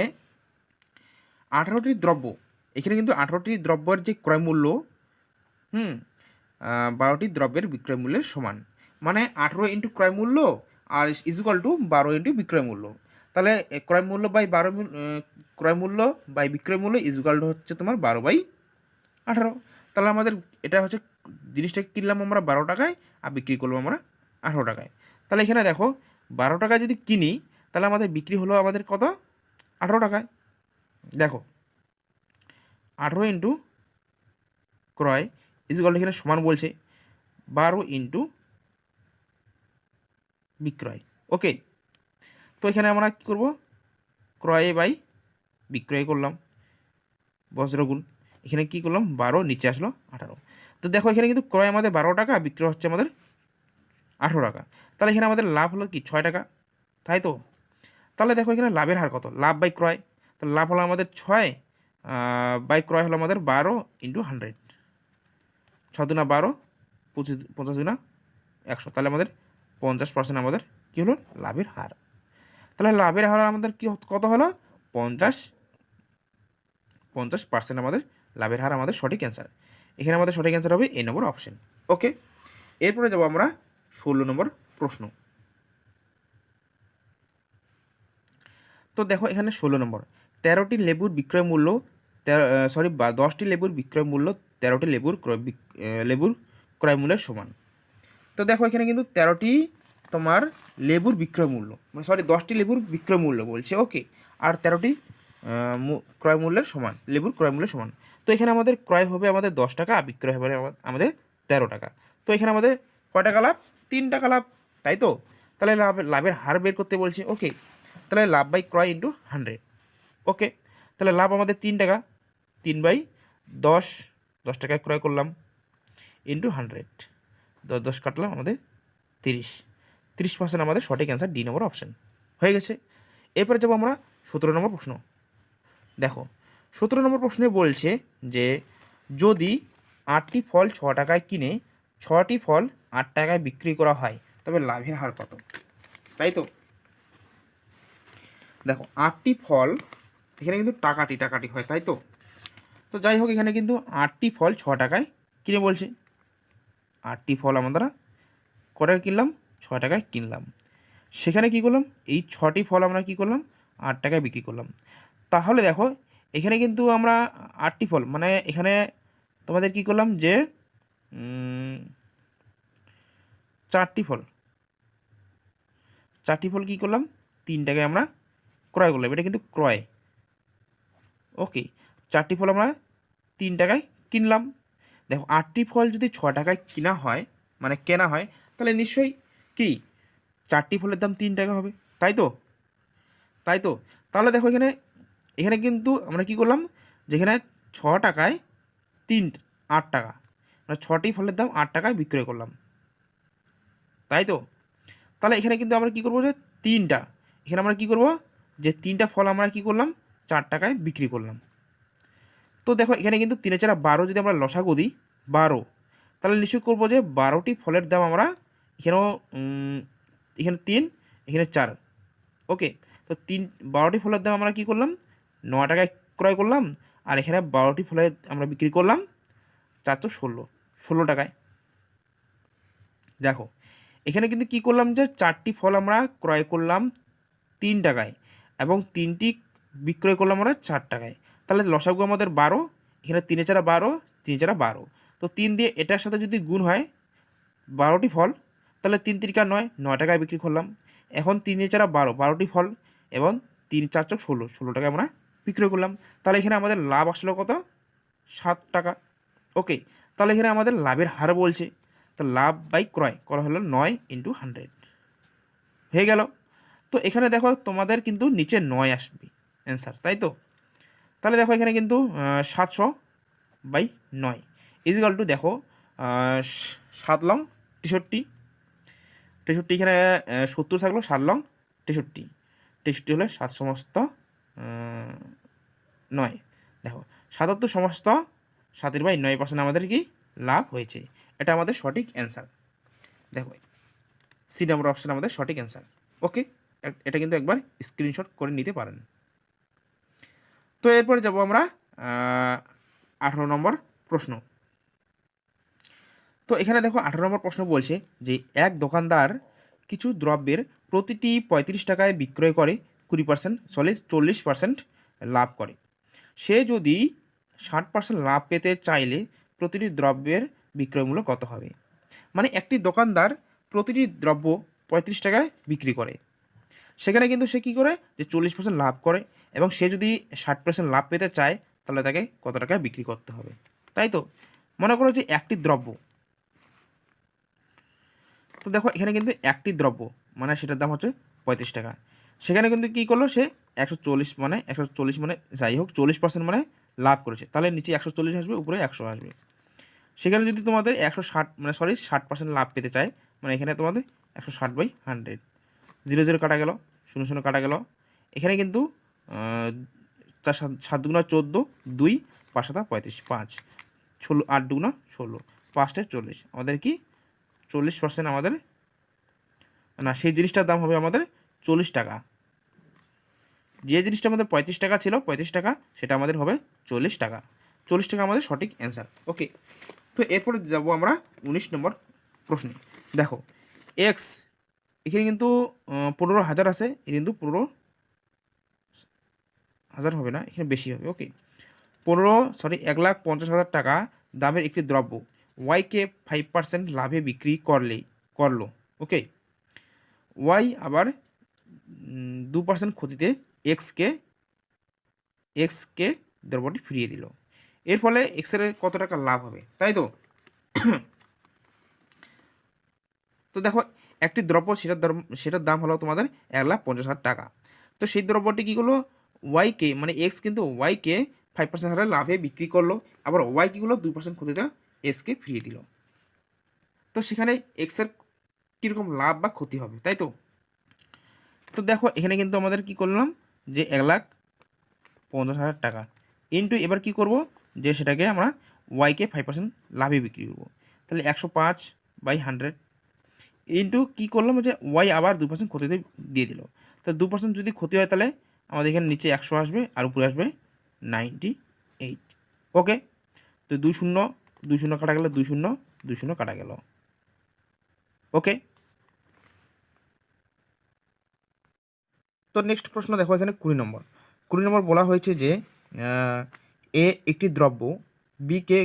আঠারোটি দ্রব্য এখানে কিন্তু আঠারোটি দ্রব্যের যে ক্রয় মূল্য হুম বারোটি দ্রব্যের বিক্রয় মূল্যের সমান। মানে আঠেরো ইন্টু ক্রয় মূল্য আর ইজুকাল টু বারো ইন্টু বিক্রয় মূল্য। তাহলে এ, ক্রয় মূল্য বাই বারো মূল- আহ, ক্রয় মূল্য বাই বিক্রয় মূল্য ইজুকাল টু হচ্ছে তোমার বারো বাই আঠারো। তাহলে আমাদের এটা হচ্ছে জিনিসটা কিনলাম আমরা বারো টাকায় আর বিক্রি করলাম আমরা আঠারো টাকায়। তাহলে এখানে দেখো বারো টাকায় যদি কিনি তাহলে আমাদের বিক্রি হলো আমাদের কত? আঠারো টাকায়। দেখো আঠারো ইন্টু ক্রয় ইজুকাল এখানে সমান বলছে বারো ইন্টু বিক্রয়। ওকে তো এখানে আমরা কী করব? ক্রয় বাই বিক্রয় করলাম। বজ্রগুণ এখানে কী করলাম? বারো, নিচে আসলো আঠারো। তো দেখো এখানে কিন্তু ক্রয় আমাদের বারো টাকা, বিক্রয় হচ্ছে আমাদের আঠেরো টাকা। তাহলে এখানে আমাদের লাভ হলো কি? ছয় টাকা। তাই তো? তাহলে দেখো এখানে লাভের হার কত? লাভ বাই ক্রয়। তো লাভ হলো আমাদের ছয় বাই ক্রয় হলো আমাদের বারো ইন্টু হান্ড্রেড। ছ দুনা বারো, পঁচিশ, পঞ্চাশ দুনা একশো। তাহলে আমাদের পঞ্চাশ পার্সেন্ট আমাদের কী হলো? লাভের হার। তাহলে লাভের হার আমাদের কী কত হলো? পঞ্চাশ পঞ্চাশ পার্সেন্ট আমাদের লাভের হার আমাদের সঠিক অ্যান্সার এখানে আমাদের সঠিক অ্যান্সার হবে এই নম্বর অপশন ওকে এরপরে যাব আমরা ষোলো নম্বর প্রশ্ন। তো দেখো এখানে ষোলো নম্বর তেরোটি লেবুর বিক্রয় মূল্য সরি বা দশটি লেবুর বিক্রয় মূল্য, তেরোটি লেবুর ক্রয় লেবুর ক্রয় মূল্যের সমান। তো দেখো এখানে কিন্তু তেরোটি তোমার লেবুর বিক্রয় মূল্য মানে সরি দশটি লেবুর বিক্রয় মূল্য বলছে ওকে আর তেরোটি ক্রয় মূল্যের সমান, লেবুর ক্রয় মূল্যের সমান। তো এখানে আমাদের ক্রয় হবে আমাদের দশ টাকা, আর বিক্রয় হবে আমাদের তেরো টাকা। তো এখানে আমাদের কয় টাকা লাভ? তিন টাকা লাভ, তাই তো? তাহলে লাভ, লাভের হার বের করতে বলছে ওকে তাহলে লাভ বাই ক্রয় ইন্টু হান্ড্রেড ওকে, তাহলে লাভ আমাদের তিন টাকা। তিন বাই দশ দশ টাকায় ক্রয় করলাম। ইন্টু হান্ড্রেড দশ দশ কাটলাম আমাদের তিরিশ। তিরিশ পার্সেন্ট আমাদের সঠিক অ্যান্সার ডি নম্বর অপশান হয়ে গেছে। এরপরে যাব আমরা সতেরো নম্বর প্রশ্ন। দেখো, সতেরো নম্বর প্রশ্নে বলছে যে, যদি আটটি ফল ছ টাকায় কিনে ছটি ফল আট টাকায় বিক্রি করা হয়, তবে লাভের হার কত? তাই তো? দেখো, আটটি ফল এখানে কিন্তু টাকাটি টাকাটি হয়, তাই তো? তো যাই হোক, এখানে কিন্তু আটটি ফল ছ টাকায়। কিনে বলছে? আটটি ফল আমরা কটায় কিনলাম? ছ টাকায় কিনলাম। সেখানে কি করলাম? এই ছটি ফল আমরা কি করলাম? আট টাকায় বিক্রি করলাম। তাহলে দেখো, এখানে কিন্তু আমরা আটটি ফল মানে এখানে তোমাদের কি করলাম যে চারটি ফল। চারটি ফল কি করলাম? তিন টাকায় আমরা ক্রয় করলাম। এটা কিন্তু ক্রয়। ওকে চারটি ফল আমরা তিন টাকায় কিনলাম। দেখো, আটটি ফল যদি ছ টাকায় কিনা হয় মানে কেনা হয়, তাহলে নিশ্চয়ই কি? চারটি ফলের দাম তিন টাকা হবে, তাই তো? তাই তো? তাহলে দেখো এখানে এখানে কিন্তু আমরা কি করলাম? যেখানে ছ টাকায় তিন, আট টাকা মানে ছটি ফলের দাম আট টাকায় বিক্রয় করলাম। তাই তো? তাহলে এখানে কিন্তু আমরা কি করব যে তিনটা, এখানে আমরা কি করব? যে তিনটা ফল আমরা কি করলাম? চার টাকায় বিক্রি করলাম। তো দেখো, এখানে কিন্তু তিনে চারা বারো যদি আমরা লসাগু দিই, বারো, তাহলে নিশ্চয় করব যে বারোটি ফলের দাম আমরা এখানেও এখানে তিন, এখানে চার। ওকে, তো তিন, বারোটি ফলের দাম আমরা কি করলাম? ন টাকায় ক্রয় করলাম, আর এখানে বারোটি ফলের আমরা বিক্রি করলাম চারশো ষোলো ষোলো টাকায়। দেখো, এখানে কিন্তু কি করলাম যে চারটি ফল আমরা ক্রয় করলাম তিন টাকায়, এবং তিনটি বিক্রয় করলাম আমরা চার টাকায়। তাহলে লসাগু আমাদের বারো, এখানে তিনে চারা বারো, তিন চারা বারো। তো তিন দিয়ে এটার সাথে যদি গুণ হয় বারোটি ফল, তাহলে তিন তিরিকা নয় নয় টাকায় বিক্রি করলাম। এখন তিনে চারা বারো, বারোটি ফল এবং তিন, চার চোখ ষোলো ষোলো টাকায় আমরা বিক্রয় করলাম। তাহলে এখানে আমাদের লাভ আসলো কত? সাত টাকা। ওকে, তাহলে এখানে আমাদের লাভের হার বলছে। তো লাভ বাই ক্রয় করা হলো নয় ইন্টু হান্ড্রেড। হয়ে গেল। তো এখানে দেখো তোমাদের কিন্তু নিচে নয় আসবে। অ্যান্সার তাই তো? তাহলে দেখো এখানে কিন্তু সাতশো বাই নয়। ইজিকাল টু দেখো সাত লং, তেষট্টি। তেষট্টি এখানে সত্তর থাকল, সাত লং, তেষট্টি। তেষট্টি হলে সাত সমস্ত নয়। দেখো, সাতাত্তর সমস্ত সাতের বাই নয় পার্সেন্ট আমাদের কি লাভ হয়েছে? এটা আমাদের সঠিক অ্যান্সার দেখো সি নম্বর অপশান আমাদের সঠিক অ্যান্সার ওকে এটা কিন্তু একবার স্ক্রিনশট করে নিতে পারেন। তো এরপরে যাব আমরা আঠারো নম্বর প্রশ্ন। তো এখানে দেখো আঠারো নম্বর প্রশ্ন বলছে যে, এক দোকানদার কিছু দ্রব্যের প্রতিটি পঁয়ত্রিশ টাকায় বিক্রয় করে, কুড়ি পার্সেন্ট চল্লিশ চল্লিশ পার্সেন্ট লাভ করে। সে যদি ষাট পার্সেন্ট লাভ পেতে চাইলে প্রতিটি দ্রব্যের বিক্রয় মূল্য কত হবে? মানে একটি দোকানদার প্রতিটি দ্রব্য পঁয়ত্রিশ টাকায় বিক্রি করে। সেখানে কিন্তু সে কী করে? যে চল্লিশ পার্সেন্ট লাভ করে এবং সে যদি ষাট পার্সেন্ট লাভ পেতে চায়, তাহলে তাকে কত টাকায় বিক্রি করতে হবে? তাই তো? মনে করো যে একটি দ্রব্য। তো দেখো, এখানে কিন্তু একটি দ্রব্য মানে সেটার দাম হচ্ছে পঁয়ত্রিশ টাকা। সেখানে কিন্তু কী করল সে? একশো চল্লিশ মানে একশো চল্লিশ মানে যাই হোক, চল্লিশ পার্সেন্ট মানে লাভ করেছে। তাহলে নিচে একশো চল্লিশ আসবে, উপরে একশো আসবে। সেখানে যদি তোমাদের একশো ষাট মানে সরি ষাট পার্সেন্ট লাভ পেতে চায় মানে এখানে তোমাদের একশো ষাট বাই হান্ড্রেড জিরো জিরো কাটা গেল। শূন্য শূন্য কাটা গেল। এখানে কিন্তু চার সাত সাত দুগুণা চোদ্দ, দুই, পাঁচ সাতা পঁয়ত্রিশ, পাঁচ, ষোলো, আট দুগুণা ষোলো, পাঁচটা চল্লিশ। আমাদের কি? চল্লিশ পার্সেন্ট আমাদের, না, সেই জিনিসটার দাম হবে আমাদের চল্লিশ টাকা। যে জিনিসটা আমাদের পঁয়ত্রিশ টাকা ছিল, পঁয়ত্রিশ টাকা, সেটা আমাদের হবে চল্লিশ টাকা। চল্লিশ টাকা আমাদের সঠিক অ্যান্সার ওকে তো এরপরে যাব আমরা উনিশ নম্বর প্রশ্নে। দেখো এক্স এখানে কিন্তু পনেরো হাজার আছে। এ কিন্তু পনেরো হাজার হবে না, এখানে বেশি হবে ওকে পনেরো সরি এক লাখ পঞ্চাশ হাজার টাকা দামের একটি দ্রব্য। ওয়াইকে ফাইভ পার্সেন্ট লাভে বিক্রি করলে, করল ওকে ওয়াই আবার দু পার্সেন্ট ক্ষতিতে এক্সকে এক্সকে দ্রব্যটি ফিরিয়ে দিল। এর ফলে এক্সের কত টাকা লাভ হবে, তাই তো? তো দেখো একটি দ্রব্য সেটার দাম সেটার দাম হলো তোমাদের এক লাখ পঞ্চাশ হাজার টাকা। তো সেই দ্রব্যটি কী করল ওয়াইকে মানে এক্স কিন্তু ওয়াইকে ফাইভ পার্সেন্ট হারে লাভে বিক্রি করল, আবার ওয়াই কী দুই পার্সেন্ট ক্ষতিতে এক্সকে ফিরিয়ে দিল। তো সেখানে এক্সের কীরকম লাভ বা ক্ষতি হবে, তাই তো? তো দেখো, এখানে কিন্তু আমাদের কি করলাম? যে এক লাখ পঞ্চাশ হাজার টাকা। ইন্টু এবার কি করব? যে সেটাকে আমরা ওয়াইকে ফাইভ পার্সেন্ট লাভে বিক্রি করব। তাহলে একশো পাঁচ বাই হান্ড্রেড ইন্টু কী করলাম যে ওয়াই আবার দু পার্সেন্ট ক্ষতিতে দিয়ে দিল। তাহলে দু পার্সেন্ট যদি ক্ষতি হয় তাহলে আমাদের এখানে নিচে একশো আসবে আর উপরে আসবে নাইনটি এইট ওকে তো দুই শূন্য দুই শূন্য কাটা গেল, দুই শূন্য দুই শূন্য কাটা গেল। ওকে তো নেক্সট প্রশ্ন দেখো এখানে কুড়ি নম্বর। কুড়ি নম্বর বলা হয়েছে যে এ একটি দ্রব্য বিকে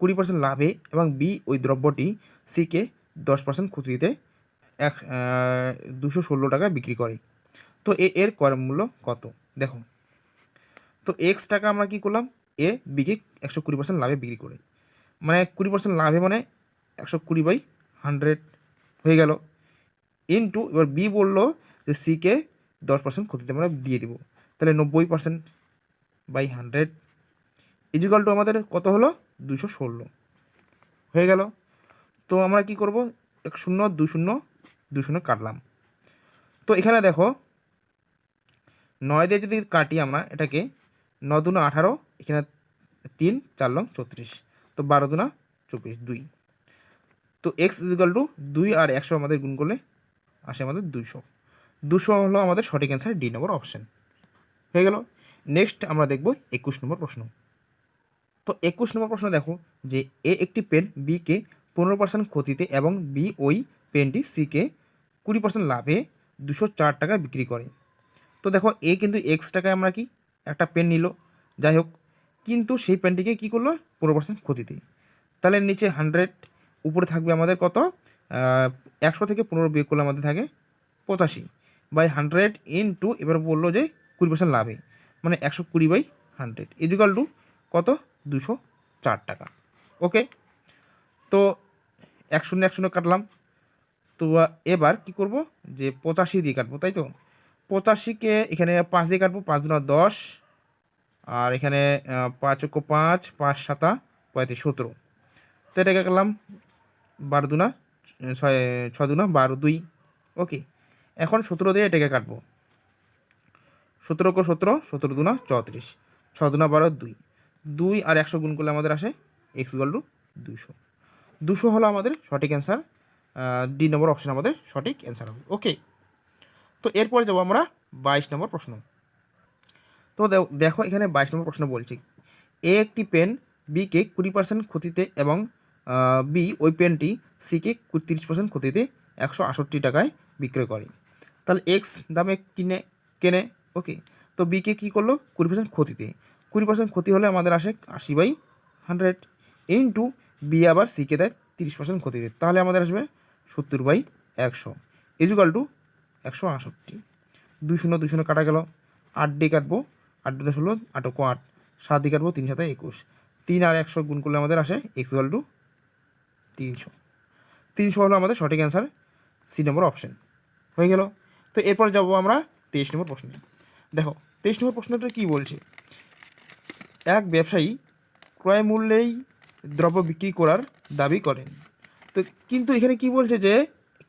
কুড়ি পার্সেন্ট লাভে এবং বি ওই দ্রব্যটি সিকে দশ পার্সেন্ট ক্ষতিতে এক দুশো ষোলো টাকা বিক্রি করে। তো এ, এর ক্রয় মূল্য কত? দেখো, তো এক্স টাকা আমরা কি করলাম? এ বিকে একশো কুড়ি পার্সেন্ট লাভে বিক্রি করে। মানে কুড়ি পার্সেন্ট লাভে মানে একশো কুড়ি বাই হান্ড্রেড হয়ে গেল। ইন্টু এবার বি বলল যে সিকে দশ পার্সেন্ট ক্ষতিতে আমরা দিয়ে দিব। তাহলে নব্বই percent by hundred equal to আমাদের কত হলো? দুশো ষোলো। হয়ে গেল। তো আমরা কি করব? এক শূন্য দুই শূন্য দুই শূন্য কাটলাম। তো এখানে দেখো, নয় দিয়ে যদি কাটি আমরা, এটাকে ন দুনা আঠারো, এখানে তিন, চার লং ছত্রিশ তো বারো দুনা চব্বিশ, দুই। তো এক্স ইজিকাল টু দুই আর একশো আমাদের গুণ করলে আসে আমাদের দুইশো। দুশো হলো আমাদের সঠিক অ্যান্সার ডি নম্বর অপশন হয়ে গেল। নেক্সট আমরা দেখব একুশ নম্বর প্রশ্ন। তো একুশ নম্বর প্রশ্ন দেখো, যে এ একটি পেন বিকে পনেরো পার্সেন্ট ক্ষতিতে এবং বি ওই পেনটি সিকে কুড়ি পার্সেন্ট লাভে দুশো চার টাকা বিক্রি করে। তো দেখো, এ কিন্তু এক্স টাকায় আমরা কি একটা পেন নিল। যাই হোক কিন্তু সেই পেনটিকে কী করল? পনেরো পার্সেন্ট ক্ষতিতে। তাহলে নিচে হান্ড্রেড উপরে থাকবে আমাদের কত? একশো থেকে পনেরো বিয়োগ করলে আমাদের থাকে পঁচাশি। বাই হান্ড্রেড ইন টু এবার বলল যে কুড়ি পার্সেন্ট লাভে। মানে একশো কুড়ি বাই হান্ড্রেড ইজুকাল টু কত? দুশো চার টাকা। ওকে তো এক শূন্য এক শূন্য কাটলাম। তো এবার কি করব? যে পঁচাশি দিয়ে কাটবো, তাই তো? পঁচাশিকে এখানে পাঁচ দিয়ে কাটবো, পাঁচ দুনা দশ। আর এখানে পাঁচ অক্ষ পাঁচ পাঁচ সাতা, পঁয়ত্রিশ সতেরো। তো এটাকে কাটলাম বারো দুনা ছয় ছ দুনা, বারো দুই। ওকে, এখন সতেরো দিয়ে এটাকে কাটবো। সতেরো কো সতেরো সতেরো দুনা চৌত্রিশ। ছ দুনা বারো দুই। দুই আর একশো গুণ করলে আমাদের আসে এক্স ইকুয়াল টু দুশো দুশো হলো আমাদের সঠিক অ্যান্সার ডি নম্বর অপশান আমাদের সঠিক অ্যান্সার হবে। ওকে তো এরপরে যাব আমরা বাইশ নম্বর প্রশ্ন। তো দেখ- এখানে বাইশ নম্বর প্রশ্ন বলছি। এ একটি পেন বিকে কুড়ি পার্সেন্ট ক্ষতিতে এবং বি ওই পেনটি সিকে তিরিশ পার্সেন্ট ক্ষতিতে একশো আষট্টি টাকায় বিক্রয় করে। তাহলে এক্স দামে কিনে, কেনে ওকে তো বিকে কী করল? কুড়ি পার্সেন্ট ক্ষতিতে। কুড়ি পার্সেন্ট ক্ষতি হলে আমাদের আসে আশি বাই হান্ড্রেড ইন্টু বি আবার সিকে দেয় তিরিশ পার্সেন্ট ক্ষতি দেয় তাহলে আমাদের আসবে সত্তর বাই একশো। ইজুকাল টু একশো আষট্টি দুই শূন্য দুই শূন্য কাটা গেল। আট দিয়ে কাটবো। আট দুটো ষোলো আটকো আট। সাত দিয়ে কাটবো, তিন সাথে একুশ। তিন আর একশো গুণ করলে আমাদের আসে ইকুয়াল টু তিনশো। তিনশো হলো আমাদের সঠিক অ্যান্সার সি নম্বর অপশন হয়ে গেল। তো এরপর যাব আমরা তেইশ নম্বর প্রশ্নে দেখো, তেইশ নম্বর প্রশ্নটা কী বলছে? এক ব্যবসায়ী ক্রয় মূল্যেই দ্রব্য বিক্রি করার দাবি করেন। তো কিন্তু এখানে কি বলছে যে,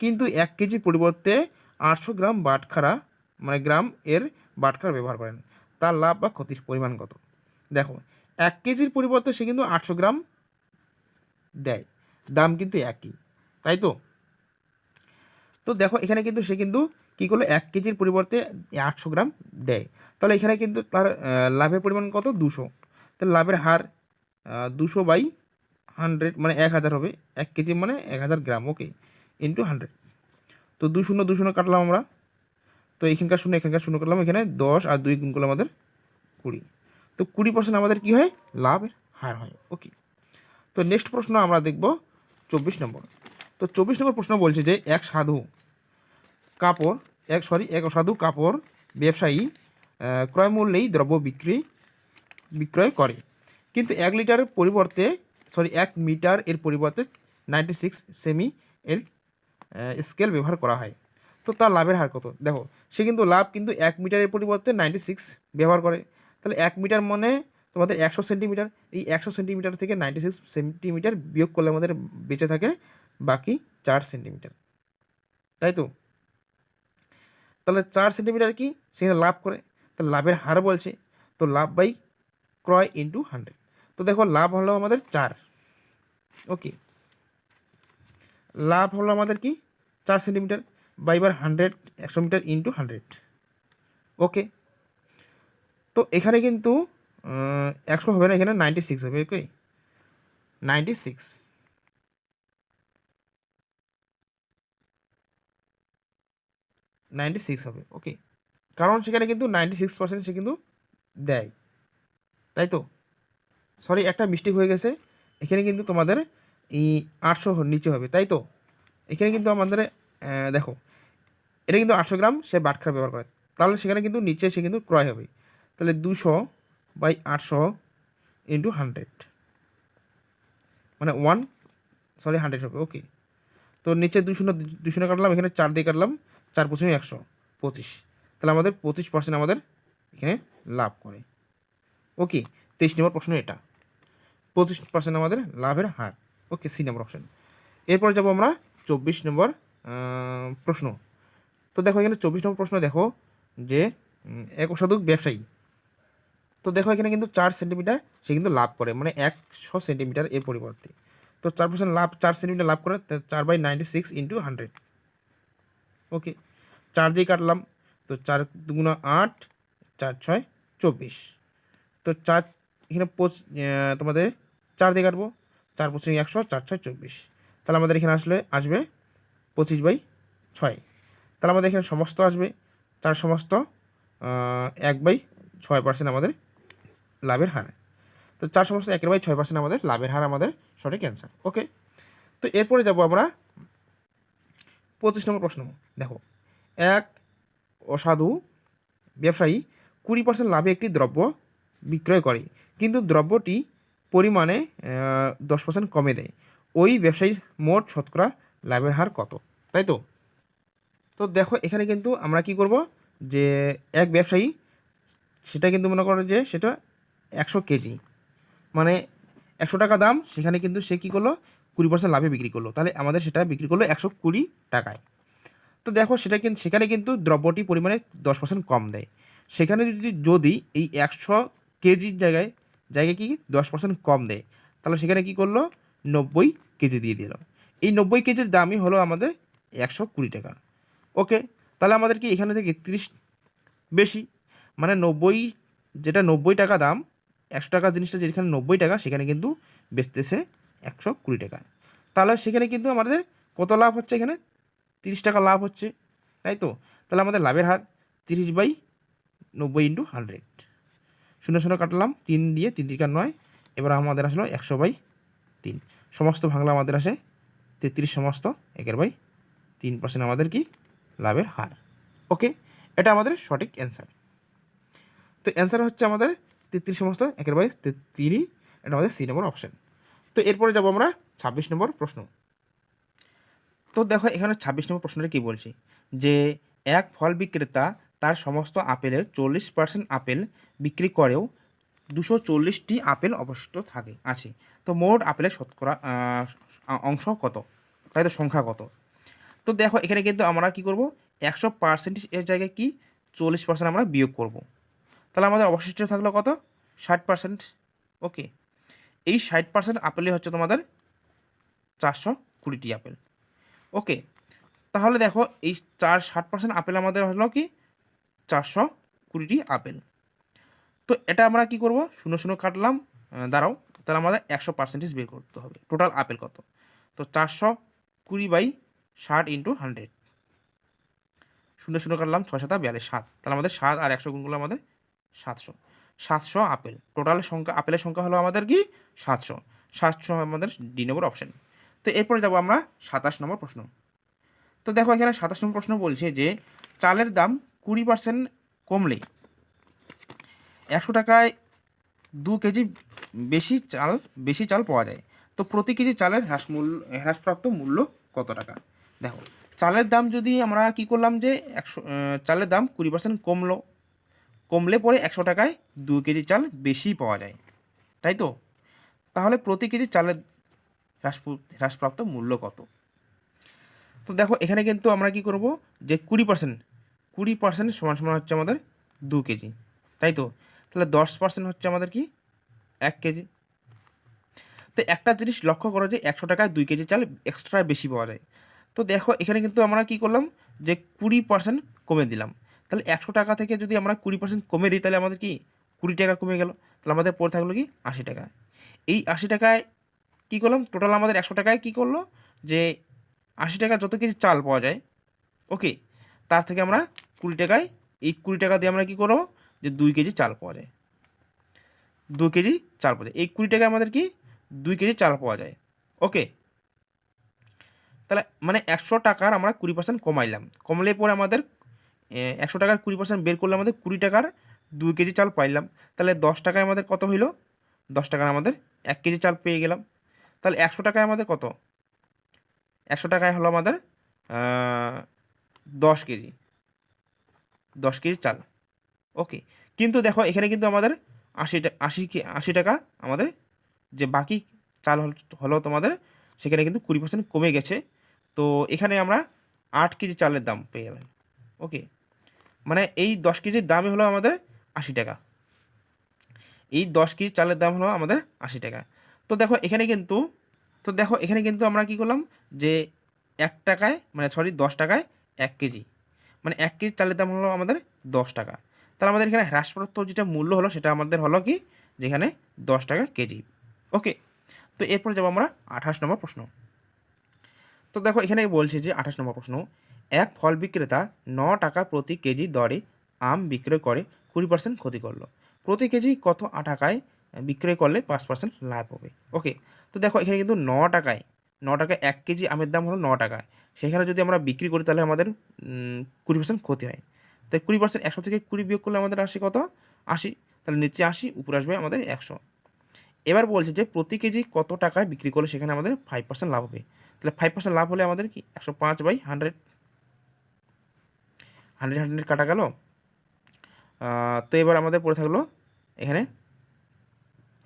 কিন্তু এক কেজির পরিবর্তে আটশো গ্রাম বাটখারা মানে গ্রাম এর বাটখারা ব্যবহার করেন। তার লাভ বা ক্ষতির পরিমাণ কত? দেখো, এক কেজির পরিবর্তে সে কিন্তু আটশো গ্রাম দেয়। দাম কিন্তু একই, তাই তো? তো দেখো, এখানে কিন্তু সে কিন্তু কী করল? এক কেজির পরিবর্তে আটশো গ্রাম দেয়। তাহলে এখানে কিন্তু তার লাভের পরিমাণ কত? দুশো। তাহলে লাভের হার দুশো বাই হান্ড্রেড মানে এক হাজার হবে, এক কেজি মানে এক হাজার গ্রাম ওকে ইন্টু হান্ড্রেড তো দুই শূন্য দুই শূন্য কাটলাম আমরা। তো এখানকার শূন্য এখানকার শূন্য কাটলাম, এখানে দশ আর দুই গুণ করলে আমাদের কুড়ি। তো কুড়ি পার্সেন্ট আমাদের কী হয়? লাভের হার হয় ওকে তো নেক্সট প্রশ্ন আমরা দেখব চব্বিশ নম্বর। তো চব্বিশ নম্বর প্রশ্ন বলছে যে এক সাধু কাপড়, এক সরি এক অসাধু কাপড় ব্যবসায়ী ক্রয় মূল্যেই দ্রব্য বিক্রি, বিক্রয় করে। কিন্তু এক লিটারের পরিবর্তে সরি, এক মিটার এর পরিবর্তে নাইনটি সিক্স সেমি এর স্কেল ব্যবহার করা হয়। তো তার লাভের হার কত? দেখো, সে কিন্তু লাভ কিন্তু এক মিটারের পরিবর্তে নাইনটি সিক্স ব্যবহার করে। তাহলে এক মিটার মানে তোমাদের একশো সেন্টিমিটার এই একশো সেন্টিমিটার থেকে নাইনটি সিক্স সেন্টিমিটার বিয়োগ করলে আমাদের বেঁচে থাকে বাকি চার সেন্টিমিটার তাই তো? তাহলে চার সেন্টিমিটার কি? সেখানে লাভ করে। তাহলে লাভের হার বলছে। তো লাভ বাই ক্রয় ইন্টু হান্ড্রেড তো দেখো, লাভ হলো আমাদের চার। ওকে। লাভ হলো আমাদের কি? চার সেন্টিমিটার বাইবার হান্ড্রেড একশো মিটার ইন্টু হান্ড্রেড ওকে। তো এখানে কিন্তু একশো হবে না, এখানে নাইনটি সিক্স হবে okay ninety six ninety six হবে ওকে কারণ সেখানে কিন্তু নাইনটি সিক্স পার্সেন্ট সে কিন্তু দেয়। তাই তো? সরি একটা মিস্টেক হয়ে গেছে। এখানে কিন্তু তোমাদের এই আটশো নিচে হবে, তাই তো? এখানে কিন্তু আমাদের দেখো, এটা কিন্তু আটশো গ্রাম সে বাটখারা ব্যবহার করে। তাহলে সেখানে কিন্তু নিচে সে কিন্তু ক্রয় হবে। তাহলে দুশো বাই আটশো ইন্টু হান্ড্রেড মানে ওয়ান সরি হান্ড্রেড হবে ওকে তো নিচে দুশো দুশো কাটলাম, এখানে চার দিয়ে কাটলাম, চার পঁচিশ একশো, পঁচিশ। তাহলে আমাদের পঁচিশ পার্সেন্ট আমাদের এখানে লাভ করে। ওকে তেইশ নম্বর প্রশ্ন এটা। পঁচিশ পার্সেন্ট আমাদের লাভের হার। ওকে সি নম্বর অপশন এরপর যাব আমরা চব্বিশ নম্বর প্রশ্ন। তো দেখো এখানে চব্বিশ নম্বর প্রশ্ন দেখো যে এক অসাধু ব্যবসায়ী। তো দেখো এখানে কিন্তু চার সেন্টিমিটার সে কিন্তু লাভ করে মানে একশো সেন্টিমিটার এর পরিবর্তে। তো চার পার্সেন্ট লাভ, চার সেন্টিমিটার লাভ করে চার by ninety six into hundred okay চার দিয়ে কাটলাম, তো চার দুগুণা আট, চার ছয়, চব্বিশ। তো চার, এখানে পঁচ তোমাদের চার দিয়ে কাটবো, চার পঁচিশ একশো, চার ছয় চব্বিশ। তাহলে আমাদের এখানে আসলে আসবে পঁচিশ বাই ছয়। তাহলে আমাদের এখানে সমস্ত আসবে চার সমস্ত এক বাই ছয় পার্সেন্ট আমাদের লাভের হার। তো চার সমস্ত একের বাই ছয় পার্সেন্ট আমাদের লাভের হার আমাদের সঠিক অ্যান্সার ওকে তো এরপরে যাব আমরা পঁচিশ নম্বর প্রশ্ন। দেখো, এক অসাধু ব্যবসায়ী কুড়ি পার্সেন্ট লাভে একটি দ্রব্য বিক্রয় করে, কিন্তু দ্রব্যটি পরিমাণে দশ পার্সেন্ট কমে দেয়। ওই ব্যবসায়ীর মোট শতকরা লাভের হার কত? তাই তো? তো দেখো, এখানে কিন্তু আমরা কি করব? যে এক ব্যবসায়ী, সেটা কিন্তু মনে করো যে সেটা একশো কেজি। মানে একশো টাকা দাম, সেখানে কিন্তু সে কী করল? কুড়ি পার্সেন্ট লাভে বিক্রি করল। তাহলে আমাদের সেটা বিক্রি করল একশো কুড়ি টাকায়। তো দেখো, সেটা কিন্তু সেখানে কিন্তু দ্রব্যটি পরিমাণে দশ পার্সেন্ট কম দেয়। সেখানে যদি যদি এই একশো কেজির জায়গায় জায়গায় কি দশ পার্সেন্ট কম দেয়। তাহলে সেখানে কি করল? নব্বই কেজি দিয়ে দিল। এই নব্বই কেজির দামই হলো আমাদের একশো কুড়ি টাকা। ওকে, তাহলে আমাদের কি এখানে থেকে তিরিশ বেশি? মানে নব্বই, যেটা নব্বই টাকা দাম, একশো টাকা জিনিসটা যেখানে নব্বই টাকা, সেখানে কিন্তু বেচতেছে একশো কুড়ি টাকা। তাহলে সেখানে কিন্তু আমাদের কত লাভ হচ্ছে এখানে? তিরিশ টাকা লাভ হচ্ছে, তাই তো? তাহলে আমাদের লাভের হার তিরিশ বাই নব্বই ইন্টু হান্ড্রেড শূন্য শূন্য কাটলাম, তিন দিয়ে তিন টিকা নয়। এবার আমাদের আসলো একশো বাই তিন। সমস্ত ভাঙলা আমাদের আসে তেত্রিশ সমস্ত, একের বাই তিন পার্সেন্ট আমাদের কি? লাভের হার। ওকে, এটা আমাদের সঠিক অ্যান্সার। তো অ্যান্সার হচ্ছে আমাদের তেত্রিশ সমস্ত, একের বাই তিনই এটা আমাদের সি নম্বর অপশান। তো এরপরে যাব আমরা ছাব্বিশ নম্বর প্রশ্ন। তো দেখো, এখানে ছাব্বিশ নম্বর প্রশ্নটা কী বলছি? যে এক ফল বিক্রেতা তার সমস্ত আপেলের চল্লিশ পার্সেন্ট আপেল বিক্রি করেও দুশো চল্লিশটি আপেল অবশিষ্ট থাকে, আছে। তো মোট আপেলের শতকরা অংশ কত? তাই তো সংখ্যা কত? তো দেখো, এখানে কিন্তু আমরা কি করব? একশো পার্সেন্টেজ এর জায়গায় কি? চল্লিশ পার্সেন্ট আমরা বিয়োগ করব। তাহলে আমাদের অবশিষ্ট থাকল কত? ষাট পার্সেন্ট ওকে। এই ষাট পার্সেন্ট আপেলই হচ্ছে তোমাদের চারশো কুড়িটি আপেল। ওকে। তাহলে দেখো, এই চার ষাট পার্সেন্ট আপেল আমাদের হলো কি? চারশো কুড়িটি আপেল। তো এটা আমরা কি করব? শূন্য শূন্য কাটলাম। দাঁড়াও, তাহলে আমাদের একশো পার্সেন্টেজ বের করতে হবে। টোটাল আপেল কত? তো চারশো কুড়ি বাই ষাট ইন্টু হান্ড্রেড শূন্য শূন্য কাটলাম, ছয় সাতা বিয়াল্লিশ, সাত। তাহলে আমাদের সাত আর একশো গুণগুলো আমাদের সাতশো। সাতশো আপেল। টোটাল সংখ্যা, আপেলের সংখ্যা হলো আমাদের কি? সাতশো। সাতশো আমাদের ডি নম্বর অপশান তো এরপরে যাব আমরা সাতাশ নম্বর প্রশ্ন। তো দেখো এখানে সাতাশ নম্বর প্রশ্ন বলছে যে, চালের দাম কুড়ি পার্সেন্ট কমলে একশো টাকায় দু কেজি বেশি চাল বেশি চাল পাওয়া যায়। তো প্রতি কেজি চালের হ্রাস মূল্য, হ্রাসপ্রাপ্ত মূল্য কত টাকা? দেখো, চালের দাম যদি আমরা কি করলাম যে একশো চালের দাম কুড়ি পার্সেন্ট কমলো, কমলে পরে একশো টাকায় দু কেজি চাল বেশি পাওয়া যায়। তাই তো? তাহলে প্রতি কেজি চালের হ্রাস হ্রাসপ্রাপ্ত মূল্য কত? তো দেখো, এখানে কিন্তু আমরা কি করব যে কুড়ি পার্সেন্ট কুড়ি পার্সেন্ট সমান সমান হচ্ছে আমাদের দু কেজি। তাই তো? তাহলে দশ পার্সেন্ট হচ্ছে আমাদের কি? এক কেজি। তো একটা জিনিস লক্ষ্য করো যে একশো টাকায় দুই কেজি চাল এক্সট্রা বেশি পাওয়া যায়। তো দেখো, এখানে কিন্তু আমরা কি করলাম যে কুড়ি পার্সেন্ট কমে দিলাম। তাহলে একশো টাকা থেকে যদি আমরা কুড়ি পার্সেন্ট কমে দিই, তাহলে আমাদের কি? কুড়ি টাকা কমে গেল। তাহলে আমাদের পড়ে থাকল কি? আশি টাকা। এই আশি টাকায় কী করলাম? টোটাল আমাদের একশো টাকায় কী করল? যে আশি টাকা যত কেজি চাল পাওয়া যায় ওকে তার থেকে আমরা কুড়ি টাকায়, এই কুড়ি টাকা দিয়ে আমরা কী করব? যে দুই কেজি চাল পাওয়া যায়। দু কেজি চাল পাওয়া যায়। এই কুড়ি টাকায় আমাদের কি? দুই কেজি চাল পাওয়া যায়। ওকে? তাহলে মানে একশো টাকার আমরা কুড়ি পার্সেন্ট কমাইলাম। কমলে পরে আমাদের একশো টাকার কুড়ি পার্সেন্ট বের করলে আমাদের কুড়ি টাকার দুই কেজি চাল পাইলাম। তাহলে দশ টাকায় আমাদের কত হইল? দশ টাকার আমাদের এক কেজি চাল পেয়ে গেলাম। তাহলে একশো টাকায় আমাদের কত? একশো টাকায় হলো আমাদের দশ কেজি। দশ কেজি চাল। ওকে, কিন্তু দেখো এখানে কিন্তু আমাদের আশি আশি কে- আশি টাকা আমাদের যে বাকি চাল হল- হলো তোমাদের, সেখানে কিন্তু কুড়ি পার্সেন্ট কমে গেছে। তো এখানে আমরা আট কেজি চালের দাম পেয়ে গেলাম। ওকে মানে এই দশ কেজির দামই হলো আমাদের আশি টাকা। এই দশ কেজি চালের দাম হলো আমাদের আশি টাকা। তো দেখো এখানে কিন্তু, তো দেখো এখানে কিন্তু আমরা কি করলাম যে এক টাকায় মানে সরি দশ টাকায় এক কেজি। মানে এক কেজি চালের দাম হলো আমাদের দশ টাকা। তাহলে আমাদের এখানে হ্রাসপ্রাপ্ত যেটা মূল্য হলো সেটা আমাদের হলো কি? যেখানে দশ টাকা কেজি। ওকে, তো এরপরে যাব আমরা আঠাশ নম্বর প্রশ্ন। তো দেখো এখানে বলছে যে আঠাশ নম্বর প্রশ্ন, এক ফল বিক্রেতা ন টাকা প্রতি কেজি দরে আম বিক্রয় করে কুড়ি পার্সেন্ট ক্ষতি করল। প্রতি কেজি কত টাকায় বিক্রয় করলে পাঁচ পার্সেন্ট লাভ হবে? ওকে, তো দেখো এখানে কিন্তু ন টাকায় ন টাকায় এক কেজি আমের দাম হলো ন টাকা। সেখানে যদি আমরা বিক্রি করি, তাহলে আমাদের কুড়ি পার্সেন্ট ক্ষতি হয়। তাই কুড়ি পার্সেন্ট একশো থেকে কুড়ি বিয়োগ করলে আমাদের আসে কত? আশি। তাহলে নিচে আশি, উপরে আসবে আমাদের একশো। এবার বলছে যে প্রতি কেজি কত টাকায় বিক্রি করলে সেখানে আমাদের ফাইভ পার্সেন্ট লাভ হবে? তাহলে ফাইভ পার্সেন্ট লাভ হলে আমাদের কি? একশো পাঁচ বাই হান্ড্রেড হান্ড্রেড হান্ড্রেড কাটা গেল। তো এবার আমাদের পড়ে থাকল এখানে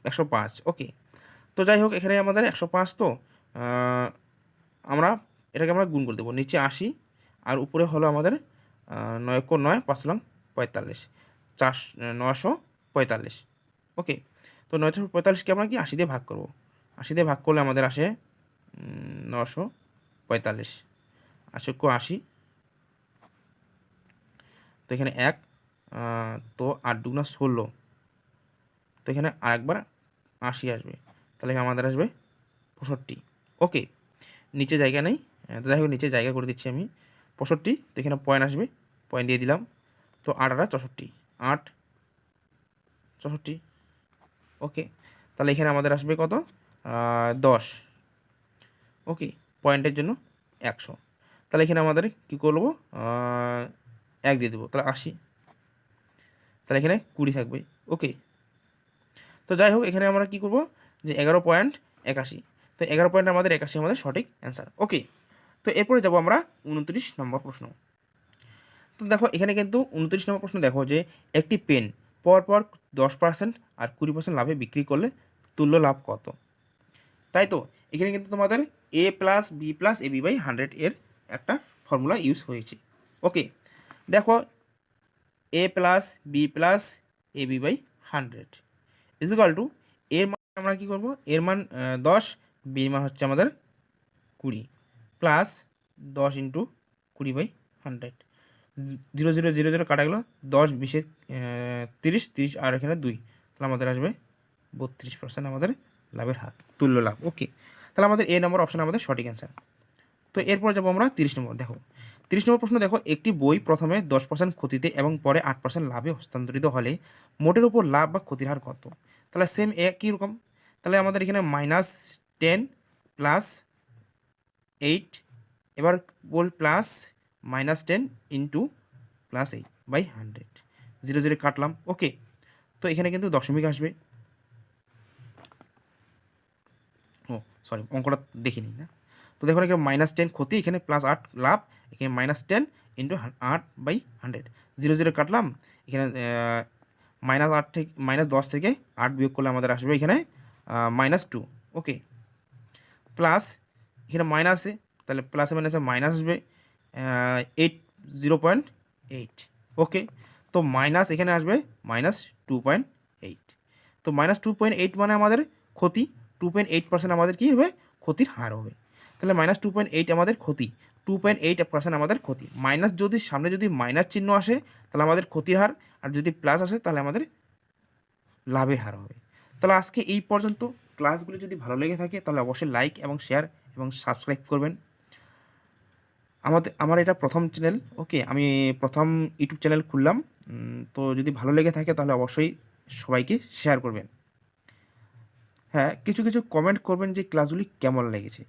একশো পাঁচ। ওকে তো যাই হোক, এখানে আমাদের একশো পাঁচ তো। আমরা এটাকে আমরা গুণ করে দেবো। নিচে আশি, আর উপরে হলো আমাদের নয় কো নয় পাঁচ লং পঁয়তাল্লিশ। চার নশো পঁয়তাল্লিশ। ওকে, তো নয়শো পঁয়তাল্লিশকে আমরা কি আশি দিয়ে ভাগ করব? আশি দিয়ে ভাগ করলে আমাদের আসে নশো পঁয়তাল্লিশ। আশি কো আশি। তো এখানে এক তো আট দুগুণা ষোলো। তো এখানে আরেকবার আশি আসবে। তাহলে আমাদের আসবে পঁয়ষট্টি। ওকে, নিচে জায়গা নেই। তো যাই হোক, নিচে জায়গা করে দিচ্ছি আমি। পঁয়ষট্টি, তো এখানে পয়েন্ট আসবে। পয়েন্ট দিয়ে দিলাম। তো আট, আটা চৌষট্টি। আট, চৌষট্টি। ওকে, তাহলে এখানে আমাদের আসবে কত? দশ। ওকে পয়েন্টের জন্য একশো। তাহলে এখানে আমাদের কী করব? এক দিয়ে দেবো। তাহলে আশি। তাহলে এখানে কুড়ি থাকবে। ওকে। তো যাই হোক, এখানে আমরা কী করব? যে এগারো পয়েন্ট একাশি। তো এগারো পয়েন্ট আমাদের একাশি, আমাদের সঠিক অ্যান্সার ওকে তো এরপরে যাব আমরা উনত্রিশ নম্বর প্রশ্ন। তো দেখো, এখানে কিন্তু উনত্রিশ নম্বর প্রশ্ন দেখো যে, একটি পেন পরপর দশ পার্সেন্ট আর কুড়ি পার্সেন্ট লাভে বিক্রি করলে তুল্য লাভ কত? তাই তো? এখানে কিন্তু তোমাদের A plus B plus A B by hundred এর একটা ফর্মুলা ইউজ হয়েছে। ওকে দেখো A plus B plus A B by hundred equal to এর মান আমরা কী করব? এর মান দশ বির মান হচ্ছে আমাদের কুড়ি প্লাস দশ ইন্টু কুড়ি by hundred zero zero zero zero কাটা গেলো দশ, বিশে তিরিশ তিরিশ আর এখানে দুই। তাহলে আমাদের আসবে বত্রিশ পার্সেন্ট আমাদের লাভের হার, তুল্য লাভ। ওকে তাহলে আমাদের এ নম্বর অপশন আমাদের সঠিক অ্যান্সার তো এরপর যাব আমরা তিরিশ নম্বর দেখো। তিরিশ নম্বর প্রশ্ন, দেখো, একটি বই প্রথমে দশ পার্সেন্ট ক্ষতিতে এবং পরে আট পার্সেন্ট লাভে হস্তান্তরিত হলে মোটের উপর লাভ বা ক্ষতির হার কত? তাহলে সেম একই রকম। তাহলে আমাদের এখানে মাইনাস টেন প্লাস এইট, এবার বল plus minus ten into plus eight by hundred zero zero কাটলাম ওকে তো এখানে কিন্তু দশমিক আসবে। ও সরি অঙ্কটা দেখিনি না। তো দেখুন এখানে মাইনাস টেন ক্ষতি, এখানে প্লাস আট লাভ, এখানে মাইনাস টেন ইন্টু আট বাই হান্ড্রেড জিরো জিরো কাটলাম, এখানে মাইনাস আট থেকে মাইনাস দশ থেকে আট বিয়োগ করলে আমাদের আসবে এখানে মাইনাস টু ওকে প্লাস এখানে মাইনাসে তাহলে প্লাসে মাইনাসে মাইনাস আসবে eight zero point eight okay তো মাইনাস এখানে আসবে মাইনাস টু পয়েন্ট এইট তো মাইনাস টু পয়েন্ট এইট মানে আমাদের ক্ষতি টু পয়েন্ট এইট পার্সেন্ট আমাদের কী হবে? ক্ষতির হার হবে, তাহলে মাইনাস টু পয়েন্ট এইট আমাদের ক্ষতি টু পয়েন্ট এইট পার্সেন্ট আমাদের ক্ষতি, মাইনাস যদি সামনে যদি মাইনাস চিহ্ন আসে, তাহলে আমাদের ক্ষতির হার, আর যদি প্লাস আসে, তাহলে আমাদের লাভের হার হবে, তাহলে আজকে এই পর্যন্ত ক্লাসগুলি যদি ভালো লেগে থাকে, তাহলে অবশ্যই লাইক এবং শেয়ার এবং সাবস্ক্রাইব করবেন। আমাদের, আমার এটা প্রথম চ্যানেল ওকে আমি প্রথম ইউটিউব চ্যানেল খুললাম। তো যদি ভালো লেগে থাকে, তাহলে অবশ্যই সবাইকে শেয়ার করবেন। হ্যাঁ কিছু কিছু কমেন্ট করবেন যে ক্লাসগুলি কেমন লেগেছে।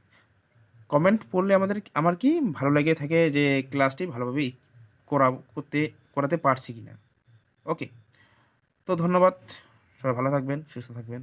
কমেন্ট পড়লে আমাদের, আমার কি ভালো লেগে থাকে যে ক্লাসটি ভালোভাবে করা, করতে, করাতে পারছি কি না ওকে তো ধন্যবাদ। সবাই ভালো থাকবেন, সুস্থ থাকবেন।